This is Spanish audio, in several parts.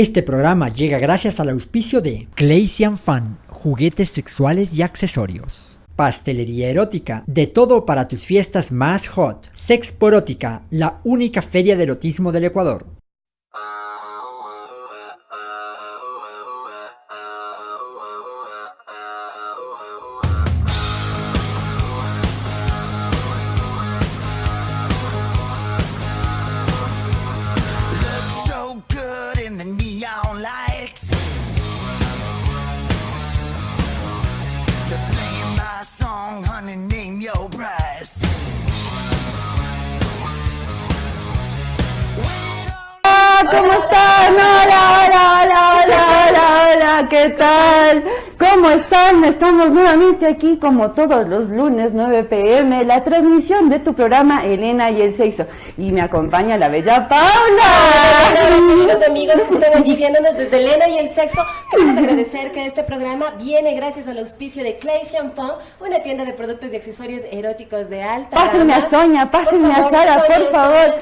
Este programa llega gracias al auspicio de Claysian Fan, juguetes sexuales y accesorios. Pastelería erótica, de todo para tus fiestas más hot. Sexporótica, la única feria de erotismo del Ecuador. ¿Qué tal? ¿Cómo están? Estamos nuevamente aquí como todos los lunes 9 pm, la transmisión de tu programa Elena y el Sexo. Y me acompaña la bella Paula. Hola, queridos amigos que están allí viéndonos desde Elena y el sexo. Queremos agradecer que este programa viene gracias al auspicio de Claysian Fun, una tienda de productos y accesorios eróticos de alta Pásenme a. Sonia, pásenme a Sara, por favor.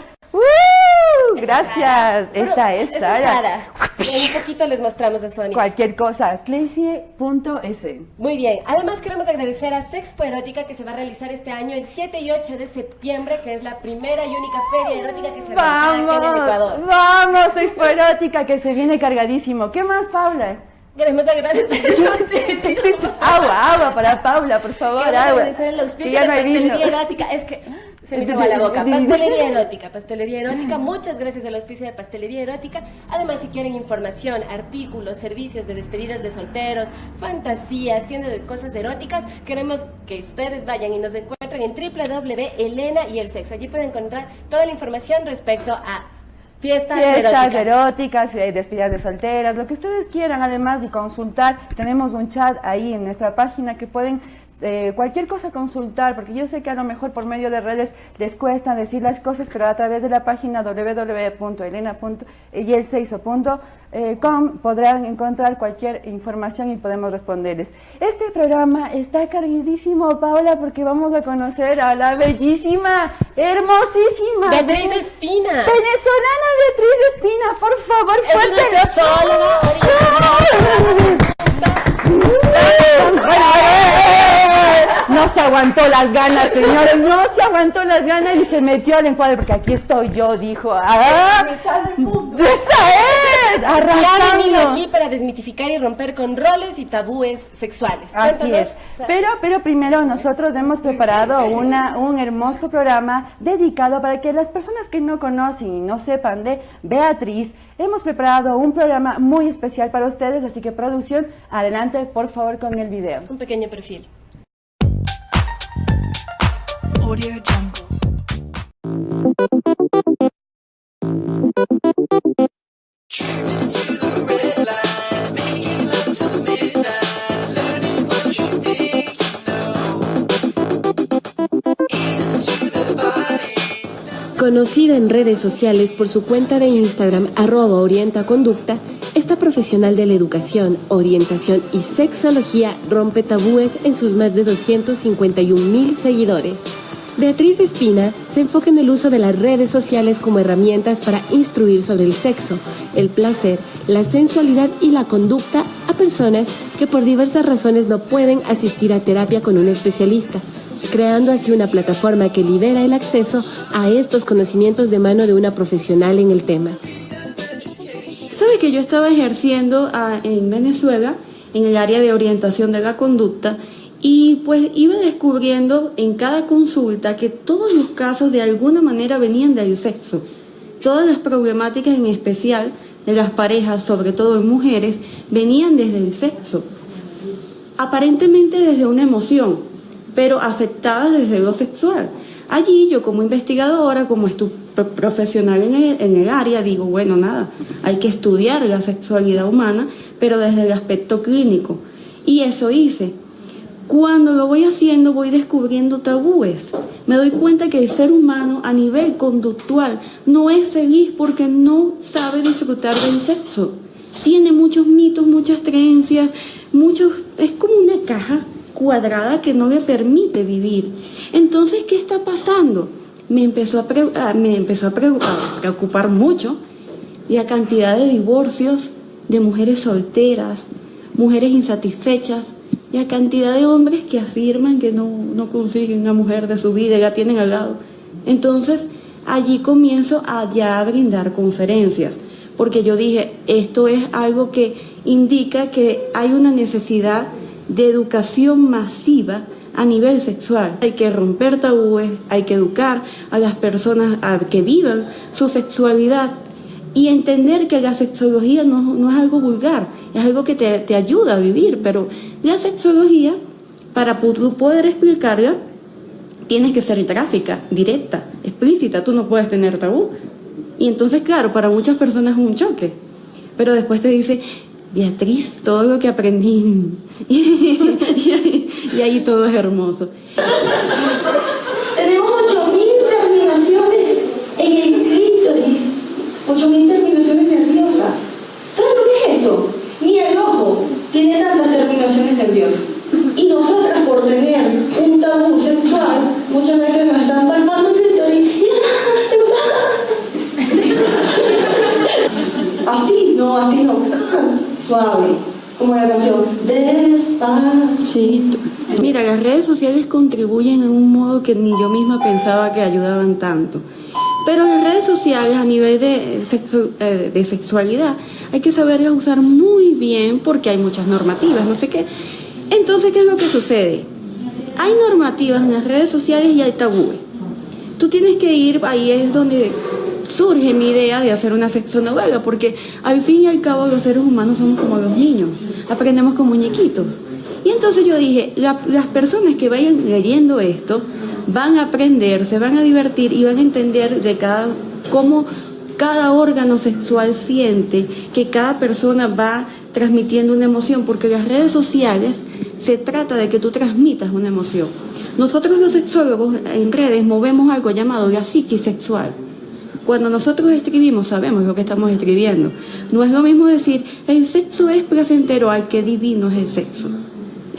¡Uh! Gracias, esta es Sara. En un poquito les mostramos a Sonia. Cualquier cosa, claysie.es. Muy bien. Además queremos agradecer a Sexpo Erótica que se va a realizar este año el 7 y 8 de septiembre, que es la primera y única feria erótica que se realizará aquí en el Ecuador. vamos, Expo Erótica que se viene cargadísimo. ¿Qué más, Paula? Queremos agradecer Agua, agua para Paula, por favor, Queremos agua. Que auspicio ya de no hay vino. Es que se me hizo la boca. Pastelería erótica, pastelería erótica. Muchas gracias al auspicio de pastelería erótica. Además, si quieren información, artículos, servicios de despedidas de solteros, fantasías, tiendas de cosas eróticas, queremos que ustedes vayan y nos encuentren en www.elena y el sexo. Allí pueden encontrar toda la información respecto a fiestas, Fiestas eróticas. eróticas, eh, despedidas de solteras, lo que ustedes quieran, además de consultar, tenemos un chat ahí en nuestra página que pueden eh, cualquier cosa consultar, porque yo sé que a lo mejor por medio de redes les cuesta decir las cosas, pero a través de la página www.elena.yelseiso.com podrán encontrar cualquier información y podemos responderles. Este programa está cargadísimo, Paula, porque vamos a conocer a la bellísima, hermosísima, Beatriz Espina. Venezolana Beatriz Espina, por favor, Es fuerte. una sexóloga Bueno, eh, No se aguantó las ganas, señores, no se aguantó las ganas y se metió al encuadre, porque aquí estoy yo, dijo. ¡Ah! ¡Esa es! Y ha venido Arrasando. aquí para desmitificar y romper con roles y tabúes sexuales. Así Cuéntanos, es. Pero, pero primero nosotros hemos preparado una, un hermoso programa dedicado para que las personas que no conocen y no sepan de Beatriz, hemos preparado un programa muy especial para ustedes, así que producción, adelante por favor con el video. un pequeño perfil. Conocida en redes sociales por su cuenta de Instagram arroba orientaconducta, esta profesional de la educación, orientación y sexología rompe tabúes en sus más de 251 mil seguidores. Beatriz Espina se enfoca en el uso de las redes sociales como herramientas para instruir sobre el sexo, el placer, la sensualidad y la conducta a personas que por diversas razones no pueden asistir a terapia con un especialista, creando así una plataforma que libera el acceso a estos conocimientos de mano de una profesional en el tema. Sabe que yo estaba ejerciendo ah, en Venezuela en el área de orientación de la conducta y pues iba descubriendo en cada consulta que todos los casos de alguna manera venían del sexo. Todas las problemáticas en especial de las parejas, sobre todo en mujeres, venían desde el sexo. Aparentemente desde una emoción, pero afectadas desde lo sexual. Allí yo como investigadora, como profesional en el, en el área, digo, bueno, nada, hay que estudiar la sexualidad humana, pero desde el aspecto clínico. Y eso hice. Cuando lo voy haciendo voy descubriendo tabúes. Me doy cuenta que el ser humano a nivel conductual no es feliz porque no sabe disfrutar del sexo. Tiene muchos mitos, muchas creencias, muchos es como una caja cuadrada que no le permite vivir. Entonces, ¿qué está pasando? Me empezó a, pre- ah, me empezó a pre- preocupar mucho la cantidad de divorcios de mujeres solteras, mujeres insatisfechas, la cantidad de hombres que afirman que no, no consiguen una mujer de su vida y la tienen al lado. Entonces, allí comienzo a ya brindar conferencias, porque yo dije, esto es algo que indica que hay una necesidad de educación masiva a nivel sexual. Hay que romper tabúes, hay que educar a las personas a que vivan su sexualidad y entender que la sexología no, no es algo vulgar, es algo que te, te ayuda a vivir, pero la sexología, para poder explicarla, tienes que ser gráfica, directa, explícita, tú no puedes tener tabú. Y entonces, claro, para muchas personas es un choque, pero después te dice, Beatriz, todo lo que aprendí, y, ahí, y ahí todo es hermoso. Tenemos 8.000 terminaciones en el clítoris, 8.000 terminaciones nerviosas. ¿Sabes lo que es eso? Ni el ojo tiene tantas terminaciones nerviosas. Y nosotras por tener un tabú sexual, muchas veces nos están palpando el clítoris y ¡ah! Así, no, así no. Suave. Como la canción. Despacito. Mira, las redes sociales contribuyen en un modo que ni yo misma pensaba que ayudaban tanto. Pero las redes sociales a nivel de, sexu- eh, de sexualidad hay que saberlas usar muy bien porque hay muchas normativas, no sé qué. Entonces, ¿qué es lo que sucede? Hay normativas en las redes sociales y hay tabúes. Tú tienes que ir, ahí es donde surge mi idea de hacer una sexonovela, porque al fin y al cabo los seres humanos somos como los niños, aprendemos con muñequitos. Y entonces yo dije, la- las personas que vayan leyendo esto van a aprender, se van a divertir y van a entender de cada cómo cada órgano sexual siente que cada persona va transmitiendo una emoción, porque las redes sociales se trata de que tú transmitas una emoción. Nosotros los sexólogos en redes movemos algo llamado la psiquis sexual. Cuando nosotros escribimos sabemos lo que estamos escribiendo. No es lo mismo decir el sexo es placentero, ay, qué divino es el sexo.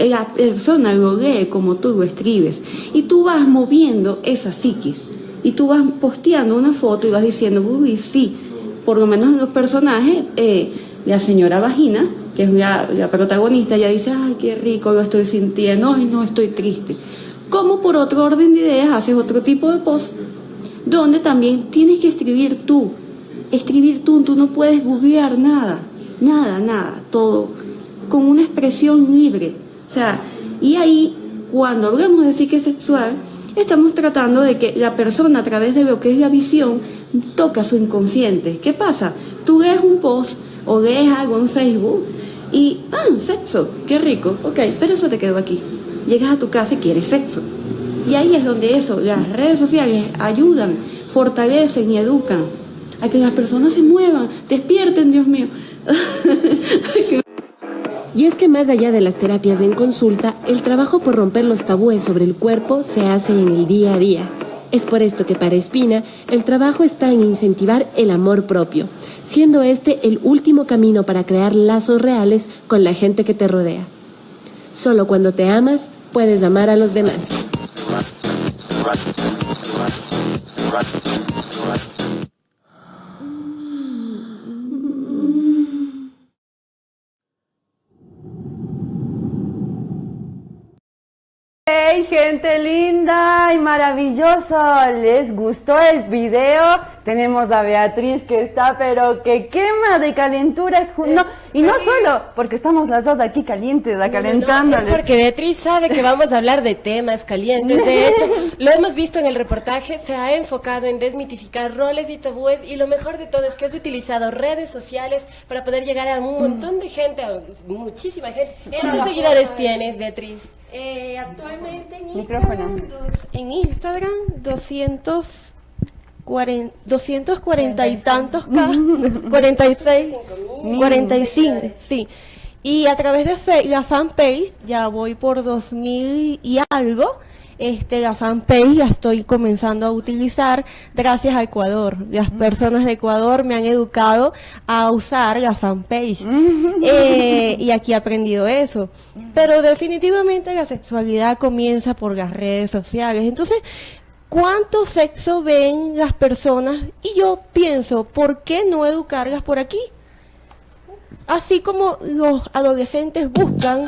La persona lo lee como tú lo escribes y tú vas moviendo esa psiquis y tú vas posteando una foto y vas diciendo, uy, sí, por lo menos en los personajes, eh, la señora Vagina, que es la, protagonista, ella dice, ay, qué rico lo estoy sintiendo, ay, no, estoy triste. Como por otro orden de ideas haces otro tipo de post donde también tienes que escribir tú. Escribir tú, tú no puedes googlear nada, nada, nada, todo, con una expresión libre. O sea, y ahí, cuando hablamos de psique sexual, estamos tratando de que la persona a través de lo que es la visión toca su inconsciente. ¿Qué pasa? Tú lees un post o lees algo en Facebook y, ah, sexo, qué rico, ok, pero eso te quedó aquí. Llegas a tu casa y quieres sexo. Y ahí es donde eso, las redes sociales ayudan, fortalecen y educan a que las personas se muevan, despierten, Dios mío. Y es que más allá de las terapias en consulta, el trabajo por romper los tabúes sobre el cuerpo se hace en el día a día. Es por esto que para Espina el trabajo está en incentivar el amor propio, siendo este el último camino para crear lazos reales con la gente que te rodea. Solo cuando te amas puedes amar a los demás. ¡Hey, gente linda y maravilloso! ¿Les gustó el video? Tenemos a Beatriz que está, pero que quema de calentura. No, y no solo, porque estamos las dos aquí calientes, acalentándoles. Es porque Beatriz sabe que vamos a hablar de temas calientes. De hecho, lo hemos visto en el reportaje, se ha enfocado en desmitificar roles y tabúes y lo mejor de todo es que has utilizado redes sociales para poder llegar a un montón de gente, a muchísima gente. ¿Cuántos seguidores tienes, Beatriz? Eh, actualmente en. Instagram, dos- en Instagram 240, 240 y tantos K, 46, 45, sí. Y a través de fe- la fanpage, ya voy por 2000 y algo, este, la fanpage la estoy comenzando a utilizar gracias a Ecuador. Las personas de Ecuador me han educado a usar la fanpage. Eh, y aquí he aprendido eso. Pero definitivamente la sexualidad comienza por las redes sociales. Entonces, cuánto sexo ven las personas y yo pienso, ¿por qué no educarlas por aquí? Así como los adolescentes buscan,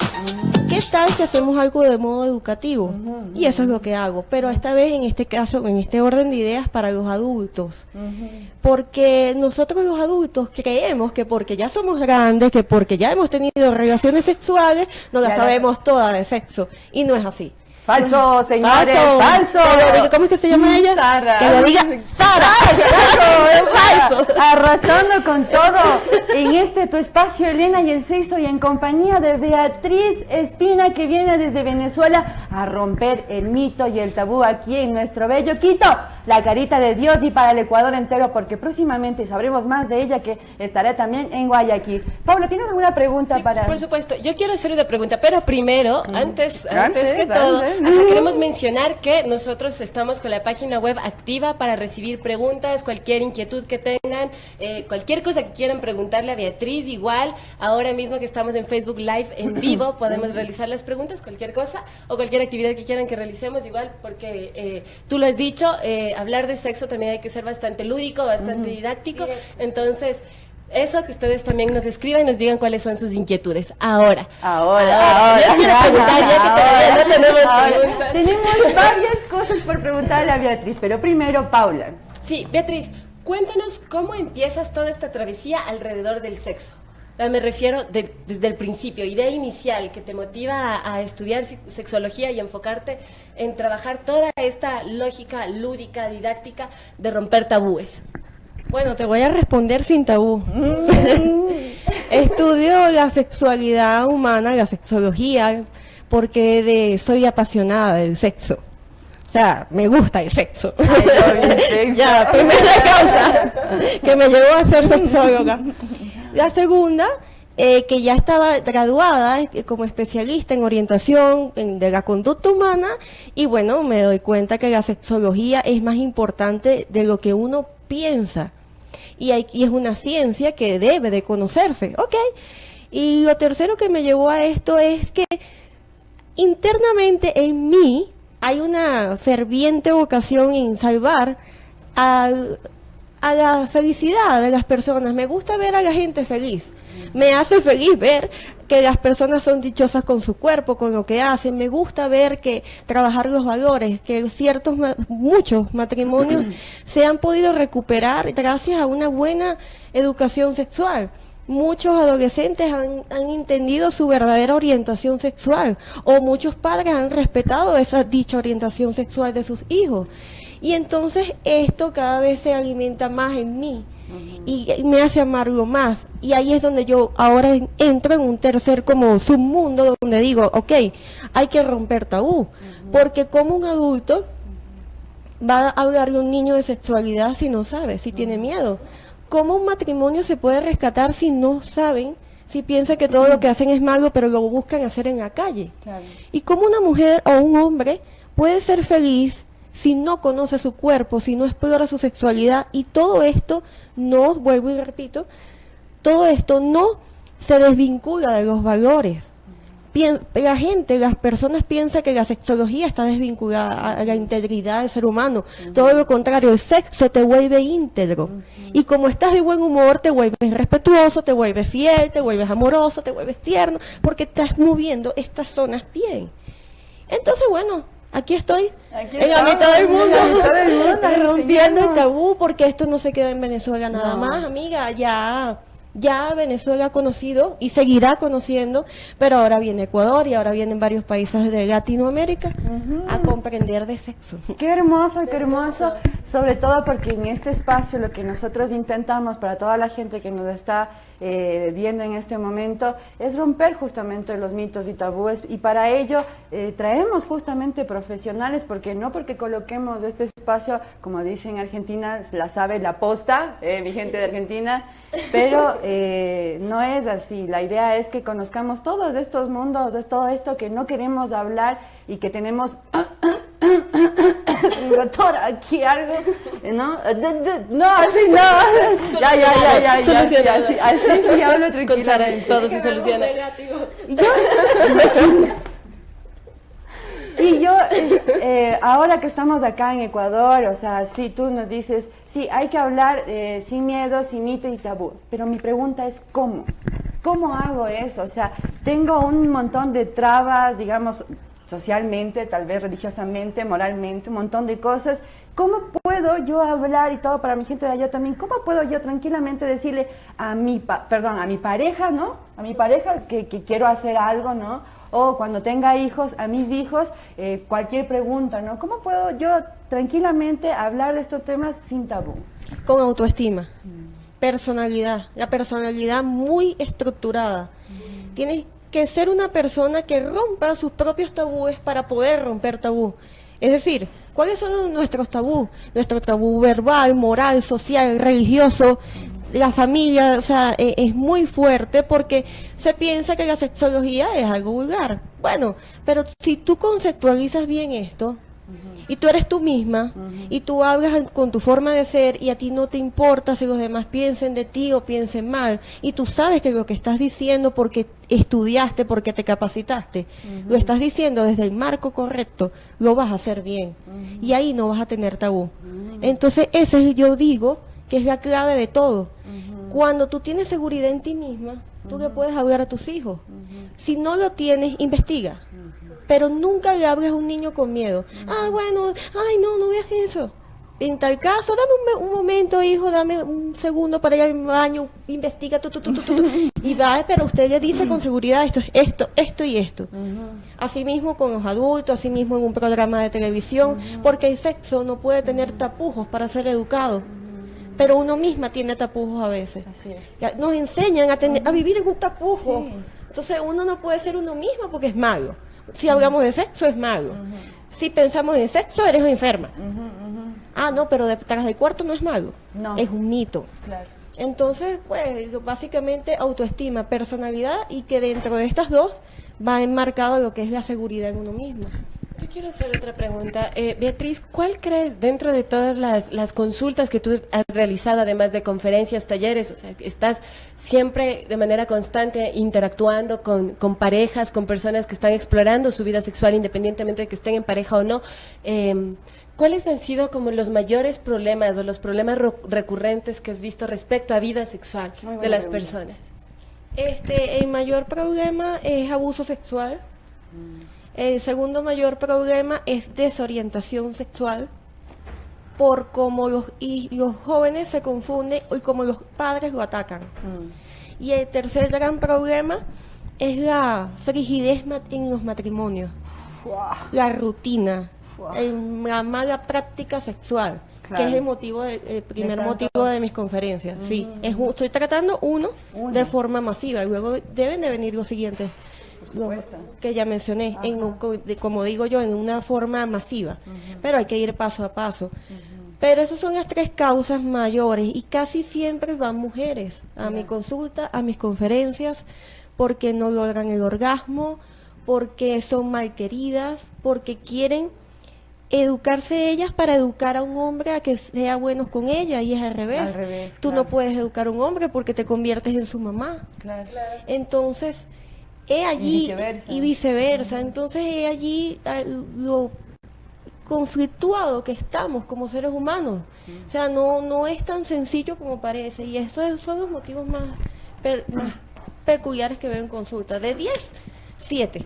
¿qué tal si hacemos algo de modo educativo? Y eso es lo que hago, pero esta vez en este caso, en este orden de ideas para los adultos. Porque nosotros los adultos creemos que porque ya somos grandes, que porque ya hemos tenido relaciones sexuales, no las sabemos todas de sexo. Y no es así. Falso, señores, falso. Diga- ¿Cómo es que se llama ella? Sara. Que lo diga Sara. Claro, es falso. Arrasando con todo en este tu espacio, Elena y el sexo, y en compañía de Beatriz Espina, que viene desde Venezuela a romper el mito y el tabú aquí en nuestro bello Quito, la carita de Dios y para el Ecuador entero, porque próximamente sabremos más de ella que estará también en Guayaquil. Paula, ¿tienes alguna pregunta Sí, para.? Por supuesto, yo quiero hacer una pregunta, pero primero, antes, antes, Antes, que todo, antes. ajá, queremos mencionar que nosotros estamos con la página web activa para recibir preguntas, cualquier inquietud que tengan, eh, cualquier cosa que quieran preguntarle a Beatriz, igual, ahora mismo que estamos en Facebook Live en vivo, podemos realizar las preguntas, cualquier cosa, o cualquier actividad que quieran que realicemos, igual, porque eh, tú lo has dicho, eh, hablar de sexo también hay que ser bastante lúdico, bastante didáctico, entonces... Eso que ustedes también nos escriban y nos digan cuáles son sus inquietudes. Ahora. Ahora, ahora. Yo quiero preguntar, ya que todavía no tenemos preguntas. Tenemos varias cosas por preguntarle a Beatriz, pero primero, Paula. Sí, Beatriz, cuéntanos cómo empiezas toda esta travesía alrededor del sexo. Me refiero de- desde el principio, idea inicial que te motiva a, a estudiar se- sexología y enfocarte en trabajar toda esta lógica lúdica, didáctica de romper tabúes. Bueno, te voy a responder sin tabú. Estudio la sexualidad humana, la sexología, porque de, soy apasionada del sexo. O sea, me gusta el sexo. ya, primera causa que me llevó a ser sexóloga. La segunda, eh, que ya estaba graduada eh, como especialista en orientación en- de la conducta humana y bueno, me doy cuenta que la sexología es más importante de lo que uno piensa y, y es una ciencia que debe de conocerse, ¿ok? Y lo tercero que me llevó a esto es que internamente en mí hay una ferviente vocación en salvar a, a la felicidad de las personas. Me gusta ver a la gente feliz. Me hace feliz ver que las personas son dichosas con su cuerpo, con lo que hacen. Me gusta ver que trabajar los valores, que ciertos, muchos matrimonios se han podido recuperar gracias a una buena educación sexual. Muchos adolescentes han, han entendido su verdadera orientación sexual o muchos padres han respetado esa dicha orientación sexual de sus hijos. Y entonces esto cada vez se alimenta más en mí y, y me hace amarlo más. Y ahí es donde yo ahora en- entro en un tercer como submundo donde digo, ok, hay que romper tabú. Porque como un adulto va a hablarle a un niño de sexualidad si no sabe, si tiene miedo? ¿Cómo un matrimonio se puede rescatar si no saben, si piensan que todo lo que hacen es malo, pero lo buscan hacer en la calle? ¿Y cómo una mujer o un hombre puede ser feliz si no conoce su cuerpo, si no explora su sexualidad? Y todo esto no, vuelvo y repito, todo esto no se desvincula de los valores. Pien- la gente, las personas piensan que la sexología está desvinculada a, a la integridad del ser humano. Todo lo contrario, el sexo te vuelve íntegro. Y como estás de buen humor, te vuelves respetuoso, te vuelves fiel, te vuelves amoroso, te vuelves tierno, porque estás moviendo estas zonas bien. Entonces, bueno, aquí estoy, Aquí en la mitad del en la mundo, mitad del mundo, rompiendo el tabú, porque esto no se queda en Venezuela nada No. más, amiga, ya, ya Venezuela ha conocido y seguirá conociendo, pero ahora viene Ecuador y ahora vienen varios países de Latinoamérica a comprender de sexo. Qué hermoso, qué hermoso. Sobre todo porque en este espacio lo que nosotros intentamos para toda la gente que nos está eh, viendo en este momento es romper justamente los mitos y tabúes y para ello eh, traemos justamente profesionales porque no porque coloquemos este espacio, como dicen en Argentina, la sabe la posta, eh, mi gente de Argentina, pero eh, no es así. La idea es que conozcamos todos estos mundos, de todo esto que no queremos hablar y que tenemos doctor, aquí algo, ¿no? No, así no. Ya, ya, ya, ya, ya. Solucionado. sí, Así, así sí hablo Con Sara todo se soluciona. Y yo, eh, eh, ahora que estamos acá en Ecuador, o sea, si tú nos dices, sí, hay que hablar eh, sin miedo, sin mito y tabú, pero mi pregunta es, ¿cómo? ¿Cómo hago eso? O sea, tengo un montón de trabas, digamos, socialmente, tal vez religiosamente, moralmente, un montón de cosas. ¿Cómo puedo yo hablar y todo para mi gente de allá también? ¿Cómo puedo yo tranquilamente decirle a mi, perdón, a mi pareja, ¿no? A mi pareja que, que quiero hacer algo, ¿no? O cuando tenga hijos, a mis hijos, eh, cualquier pregunta, ¿no? ¿Cómo puedo yo tranquilamente hablar de estos temas sin tabú? con autoestima, personalidad, la personalidad muy estructurada. Tienes que ser una persona que rompa sus propios tabúes para poder romper tabú. Es decir, ¿cuáles son nuestros tabú? Nuestro tabú verbal, moral, social, religioso, la familia, o sea, e- es muy fuerte porque se piensa que la sexología es algo vulgar. Bueno, pero si tú conceptualizas bien esto, y tú eres tú misma y tú hablas con tu forma de ser y a ti no te importa si los demás piensen de ti o piensen mal y tú sabes que lo que estás diciendo porque estudiaste, porque te capacitaste, lo estás diciendo desde el marco correcto, lo vas a hacer bien y ahí no vas a tener tabú. Entonces ese es, yo digo que es la clave de todo. Cuando tú tienes seguridad en ti misma, tú le puedes hablar a tus hijos. Si no lo tienes, investiga pero nunca le hables a un niño con miedo. Ah, bueno, ay, no, no veas eso. En tal caso, dame un, me- un momento, hijo, dame un segundo para ir al baño, investiga, tu, tu, y va, pero usted le dice con seguridad esto es esto, esto y esto. Asimismo con los adultos, asimismo en un programa de televisión, porque el sexo no puede tener tapujos para ser educado. Pero uno misma tiene tapujos a veces. Así es. Nos enseñan a, tener, a vivir en un tapujo. Entonces uno no puede ser uno mismo porque es malo. Si hablamos de sexo, es malo. Si pensamos en sexo, eres enferma. Ah, no, pero detrás del cuarto no es malo. No. Es un mito. Claro. Entonces, pues, básicamente autoestima, personalidad y que dentro de estas dos va enmarcado lo que es la seguridad en uno mismo. Yo quiero hacer otra pregunta. Eh, Beatriz, ¿cuál crees dentro de todas las, las consultas que tú has realizado, además de conferencias, talleres, o sea, que estás siempre de manera constante interactuando con, con parejas, con personas que están explorando su vida sexual independientemente de que estén en pareja o no? eh, ¿Cuáles han sido como los mayores problemas o los problemas ro- recurrentes que has visto respecto a vida sexual de las pregunta. personas? Este, el mayor problema es abuso sexual. El segundo mayor problema es desorientación sexual por cómo los, y los jóvenes se confunden y cómo los padres lo atacan. Y el tercer gran problema es la frigidez en los matrimonios, la rutina, el- la mala práctica sexual, que es el motivo de- el primer motivo de mis conferencias. Sí, es, un- estoy tratando uno, Uno. de forma masiva y luego deben de venir los siguientes. Que ya mencioné, en como digo yo, en una forma masiva, pero hay que ir paso a paso. Pero esas son las tres causas mayores y casi siempre van mujeres a mi consulta, a mis conferencias, porque no logran el orgasmo, porque son malqueridas, porque quieren educarse ellas para educar a un hombre a que sea bueno con ella y es al revés. Al revés, Tú claro. no puedes educar a un hombre porque te conviertes en su mamá. Claro. Entonces, he allí viceversa. y viceversa. Entonces, he allí ah, lo conflictuado que estamos como seres humanos. O sea, no, no es tan sencillo como parece. Y estos son los motivos más, más peculiares que veo en consulta. De 10, 7.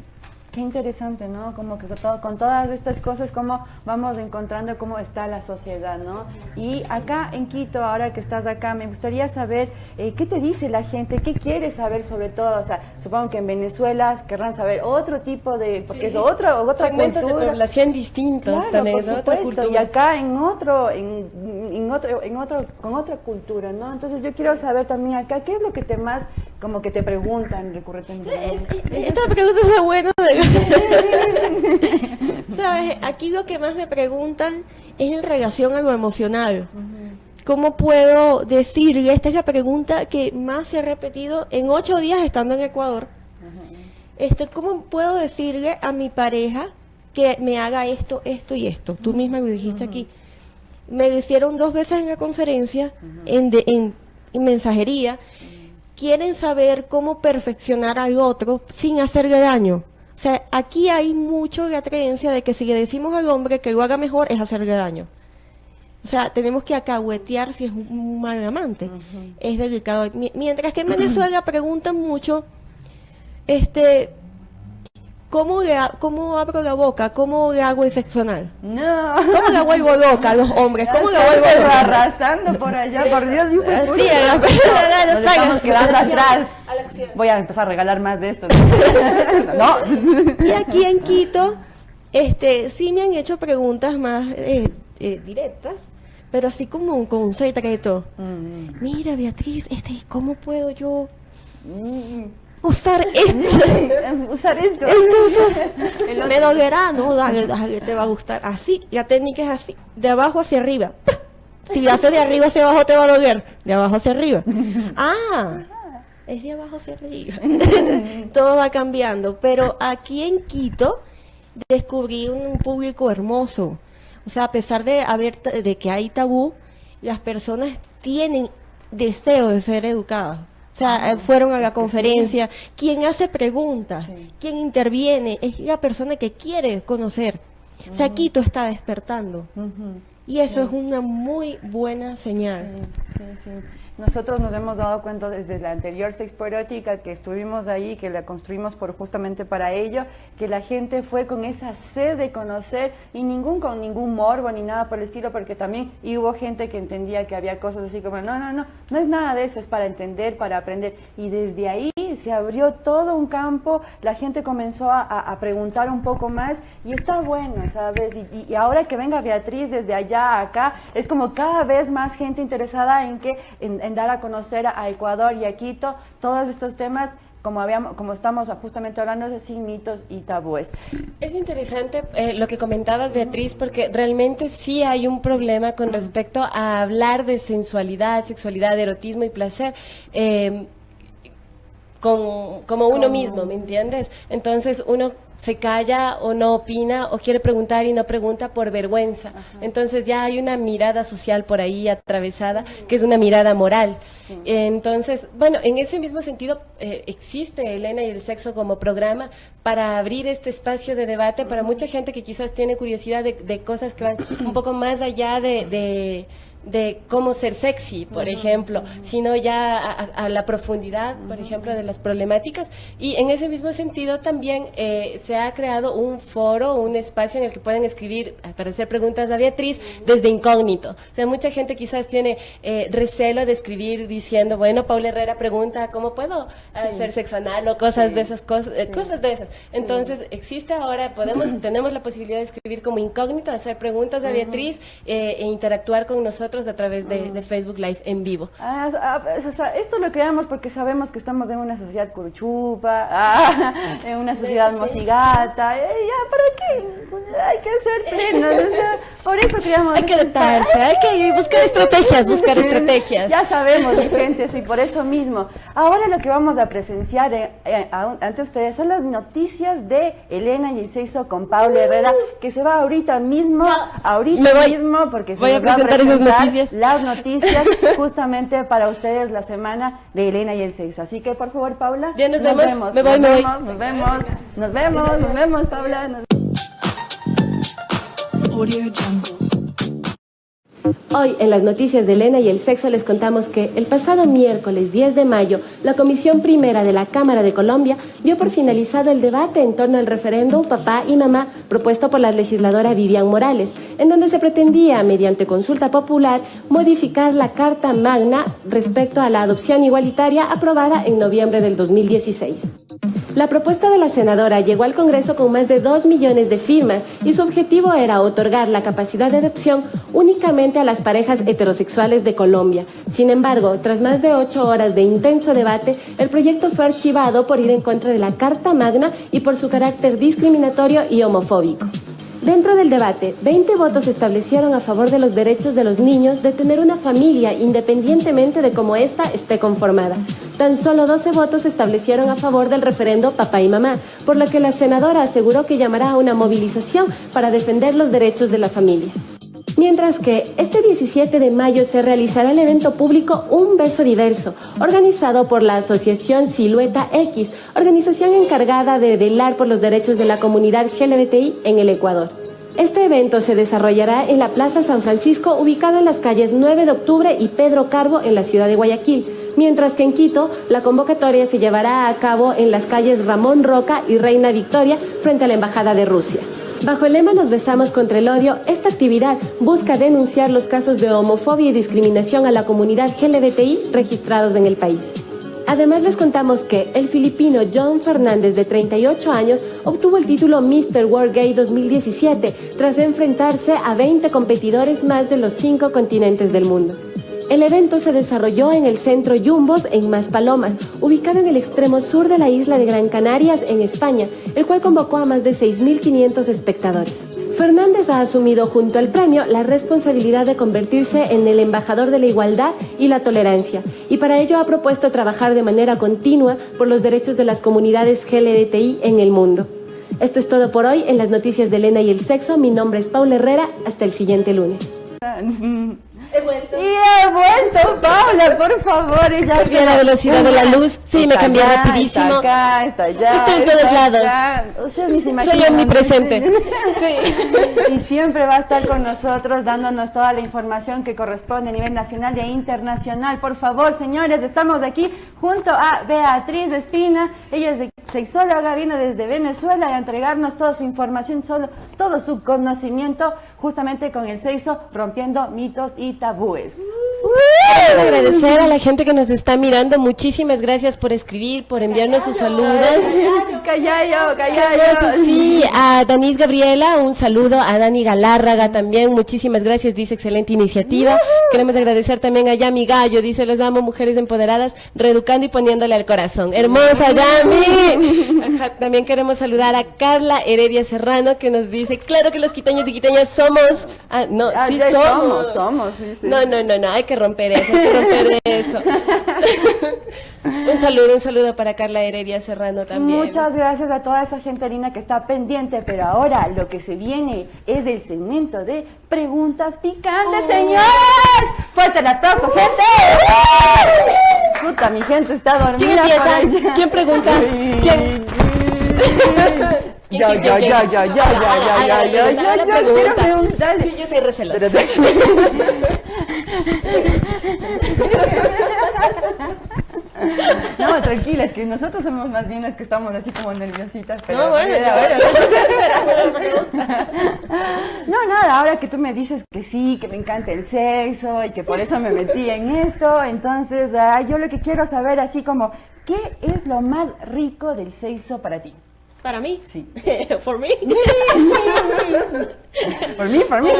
Qué interesante, ¿no? Como que con, todo- con todas estas cosas, cómo vamos encontrando cómo está la sociedad, ¿no? Y acá en Quito, ahora que estás acá, me gustaría saber eh, qué te dice la gente, qué quieres saber sobre todo. O sea, supongo que en Venezuela querrán saber otro tipo de, porque es otra, otra Segmentos de cultura. población distintos Claro, también, por ¿no? Otra cultura. y acá en otro, en, en otro, en otro, con otra cultura, ¿no? Entonces yo quiero saber también acá, ¿qué es lo que te más, como que te preguntan recurrentemente? Esta pregunta es buena. ¿Sabes? Aquí lo que más me preguntan es en relación a lo emocional. ¿Cómo puedo decirle? Esta es la pregunta que más se ha repetido en ocho días estando en Ecuador. Este, ¿Cómo puedo decirle a mi pareja que me haga esto, esto y esto? Tú misma lo dijiste aquí. Me lo hicieron dos veces en la conferencia, en, de- en- en mensajería. Quieren saber cómo perfeccionar al otro sin hacerle daño. O sea, aquí hay mucho la creencia de que si le decimos al hombre que lo haga mejor es hacerle daño. O sea, tenemos que acahuetear si es un mal amante. Es delicado. Mi- Mientras que en Venezuela preguntan mucho, este, ¿cómo, le ha- ¿cómo abro la boca? ¿Cómo le hago el sexo anal? No. ¿Cómo la vuelvo loca a los hombres? ¿Cómo la vuelvo loca? arrasando por allá, por Dios. hijo de Sí, a la- a la- Nos estamos quedando atrás. Voy a empezar a regalar más de estos. no. Y aquí en Quito, este, sí me han hecho preguntas más eh, eh, directas, pero así como con un secreto. Mm. Mira, Beatriz, este, ¿y ¿cómo puedo yo usar esto? Usar esto. Entonces, me dolerá, ¿no? Dale, dale, te va a gustar. Así, la técnica es así, de abajo hacia arriba. Si la haces de arriba hacia abajo te va a doler, de abajo hacia arriba. Ah, es de abajo hacia arriba. Todo va cambiando, pero aquí en Quito descubrí un público hermoso. O sea, a pesar de haber de que hay tabú, las personas tienen deseo de ser educadas. O sea, eh, fueron a la conferencia. Quien hace preguntas, quien interviene, es la persona que quiere conocer. O sea, Quito está despertando. Y eso es una muy buena señal. Nosotros nos hemos dado cuenta desde la anterior Sexpo Erótica que estuvimos ahí, que la construimos por justamente para ello, que la gente fue con esa sed de conocer y ningún con ningún morbo ni nada por el estilo, porque también hubo gente que entendía que había cosas así como, no, no, no, no es nada de eso, es para entender, para aprender. Y desde ahí se abrió todo un campo, la gente comenzó a, preguntar un poco más y está bueno, ¿sabes? Y- y ahora que venga Beatriz desde allá a acá, es como cada vez más gente interesada en que en, en dar a conocer a, Ecuador y a Quito todos estos temas. Como, habíamos, como estamos justamente hablando de sin mitos y tabúes. Es interesante eh, lo que comentabas, Beatriz, porque realmente sí hay un problema con respecto a hablar de sensualidad, sexualidad, erotismo y placer. eh, con, como uno mismo, ¿me entiendes? Entonces uno se calla o no opina o quiere preguntar y no pregunta por vergüenza. Entonces ya hay una mirada social por ahí atravesada que es una mirada moral. Entonces, bueno, en ese mismo sentido eh, existe Elena y el sexo como programa para abrir este espacio de debate para mucha gente que quizás tiene curiosidad de, de cosas que van un poco más allá de... de de cómo ser sexy, por ejemplo, sino ya a, la profundidad, por ejemplo, de las problemáticas. Y en ese mismo sentido también eh, se ha creado un foro, un espacio en el que pueden escribir, para hacer preguntas a Beatriz desde incógnito. O sea, mucha gente quizás tiene eh, recelo de escribir diciendo, bueno, Paula Herrera pregunta, ¿cómo puedo hacer sexo anal o cosas de esas cosas, eh, cosas de esas? Entonces, existe ahora, podemos, tenemos la posibilidad de escribir como incógnito, hacer preguntas a Beatriz eh, e interactuar con nosotros a través de, de Facebook Live en vivo. Ah, ah, o sea, esto lo creamos porque sabemos que estamos en una sociedad curuchupa, ah, en una sociedad hecho, sí. mojigata. eh, ya, ¿para qué? Pues, Hay que ser plenos, o sea, por eso creamos. Hay que adaptarse, hay que buscar estrategias, buscar estrategias. Ya sabemos, mi gente, sí, por eso mismo. Ahora lo que vamos a presenciar eh, eh, a- ante ustedes son las noticias de Elena y el sexo con Paula Herrera, que se va ahorita mismo, ahorita Me voy- mismo, porque se voy a nos va presentar esas noticias. las noticias justamente para ustedes la semana de Elena y el sexo. Así que por favor, Paula. Ya nos vemos. Me voy, nos me voy. vemos, Nos vemos, nos vemos, nos vemos, Paula. nos- Audio Jungle. Hoy en las noticias de Elena y el sexo les contamos que el pasado miércoles 10 de mayo la Comisión Primera de la Cámara de Colombia dio por finalizado el debate en torno al referendo Papá y Mamá propuesto por la legisladora Vivian Morales, en donde se pretendía, mediante consulta popular, modificar la Carta Magna respecto a la adopción igualitaria aprobada en noviembre del 2016. La propuesta de la senadora llegó al Congreso con más de 2 millones de firmas y su objetivo era otorgar la capacidad de adopción únicamente a las parejas heterosexuales de Colombia. Sin embargo, tras más de ocho horas de intenso debate, el proyecto fue archivado por ir en contra de la Carta Magna y por su carácter discriminatorio y homofóbico. Dentro del debate, 20 votos establecieron a favor de los derechos de los niños de tener una familia independientemente de cómo ésta esté conformada. Tan solo 12 votos establecieron a favor del referendo Papá y Mamá, por lo que la senadora aseguró que llamará a una movilización para defender los derechos de la familia. Mientras que este 17 de mayo se realizará el evento público Un Beso Diverso, organizado por la Asociación Silueta X, organización encargada de velar por los derechos de la comunidad LGBTI en el Ecuador. Este evento se desarrollará en la Plaza San Francisco, ubicado en las calles 9 de octubre y Pedro Carbo en la ciudad de Guayaquil, mientras que en Quito la convocatoria se llevará a cabo en las calles Ramón Roca y Reina Victoria frente a la Embajada de Rusia. Bajo el lema Nos besamos contra el odio, esta actividad busca denunciar los casos de homofobia y discriminación a la comunidad LGBTI registrados en el país. Además les contamos que el filipino John Fernández de 38 años obtuvo el título Mr. World Gay 2017 tras enfrentarse a 20 competidores más de los cinco continentes del mundo. El evento se desarrolló en el centro Yumbos en Maspalomas, ubicado en el extremo sur de la isla de Gran Canarias, en España, el cual convocó a más de 6.500 espectadores. Fernández ha asumido junto al premio la responsabilidad de convertirse en el embajador de la igualdad y la tolerancia, y para ello ha propuesto trabajar de manera continua por los derechos de las comunidades LGBTI en el mundo. Esto es todo por hoy en las noticias de Elena y el sexo. Mi nombre es Paula Herrera. Hasta el siguiente lunes. He vuelto. Y he vuelto, Paula, por favor. Ya Cambié la velocidad de la luz. Sí, me cambié allá, rapidísimo. Está acá, está allá. Estoy en todos lados. acá. Usted ni se imagina. Soy omnipresente. Y siempre va a estar con nosotros dándonos toda la información que corresponde a nivel nacional e internacional. Por favor, señores, estamos aquí junto a Beatriz Espina. Ella es sexóloga, vino desde Venezuela a entregarnos toda su información, todo su conocimiento justamente con el sexo, rompiendo mitos y tabúes. tabúes. Uh. Queremos agradecer a la gente que nos está mirando. Muchísimas gracias por escribir, por enviarnos sus saludos. Callayo, callayo. Sí, a Danis Gabriela, un saludo, a Dani Galárraga también, muchísimas gracias, dice excelente iniciativa. Queremos agradecer también a Yami Gallo, dice les amo mujeres empoderadas, reeducando y poniéndole al corazón. Hermosa Yami. Ajá, también queremos saludar a Carla Heredia Serrano que nos dice, claro que los quiteños y quiteñas somos, ah, no, Ah, sí somos. somos, somos, sí, sí. No, no, no, no, hay que romper eso, hay que romper eso. un saludo, un saludo para Carla Heredia Serrano también. Muchas gracias a toda esa gente linda que está pendiente, pero ahora lo que se viene es el segmento de preguntas picantes, Oh. señores. Fuerte el aplauso, gente. Puta, mi gente está dormida. ¿Quién empieza? ¿Quién pregunta? ¿Quién? Ya, ¿Quién, ya, quién, ya, quién? ya, ya, ya, ya, Haga ya, la ya, pregunta, ya, haga la ya, No, tranquila, es que nosotros somos más bien las que estamos así como nerviositas. Pero No, bueno, a ver, yo- a ver. No, nada, ahora que tú me dices que sí, que me encanta el sexo y que por eso me metí en esto, entonces ah, yo lo que quiero saber así como, ¿qué es lo más rico del sexo para ti? ¿Para mí? Sí. ¿Por mí? Por mí, por mí.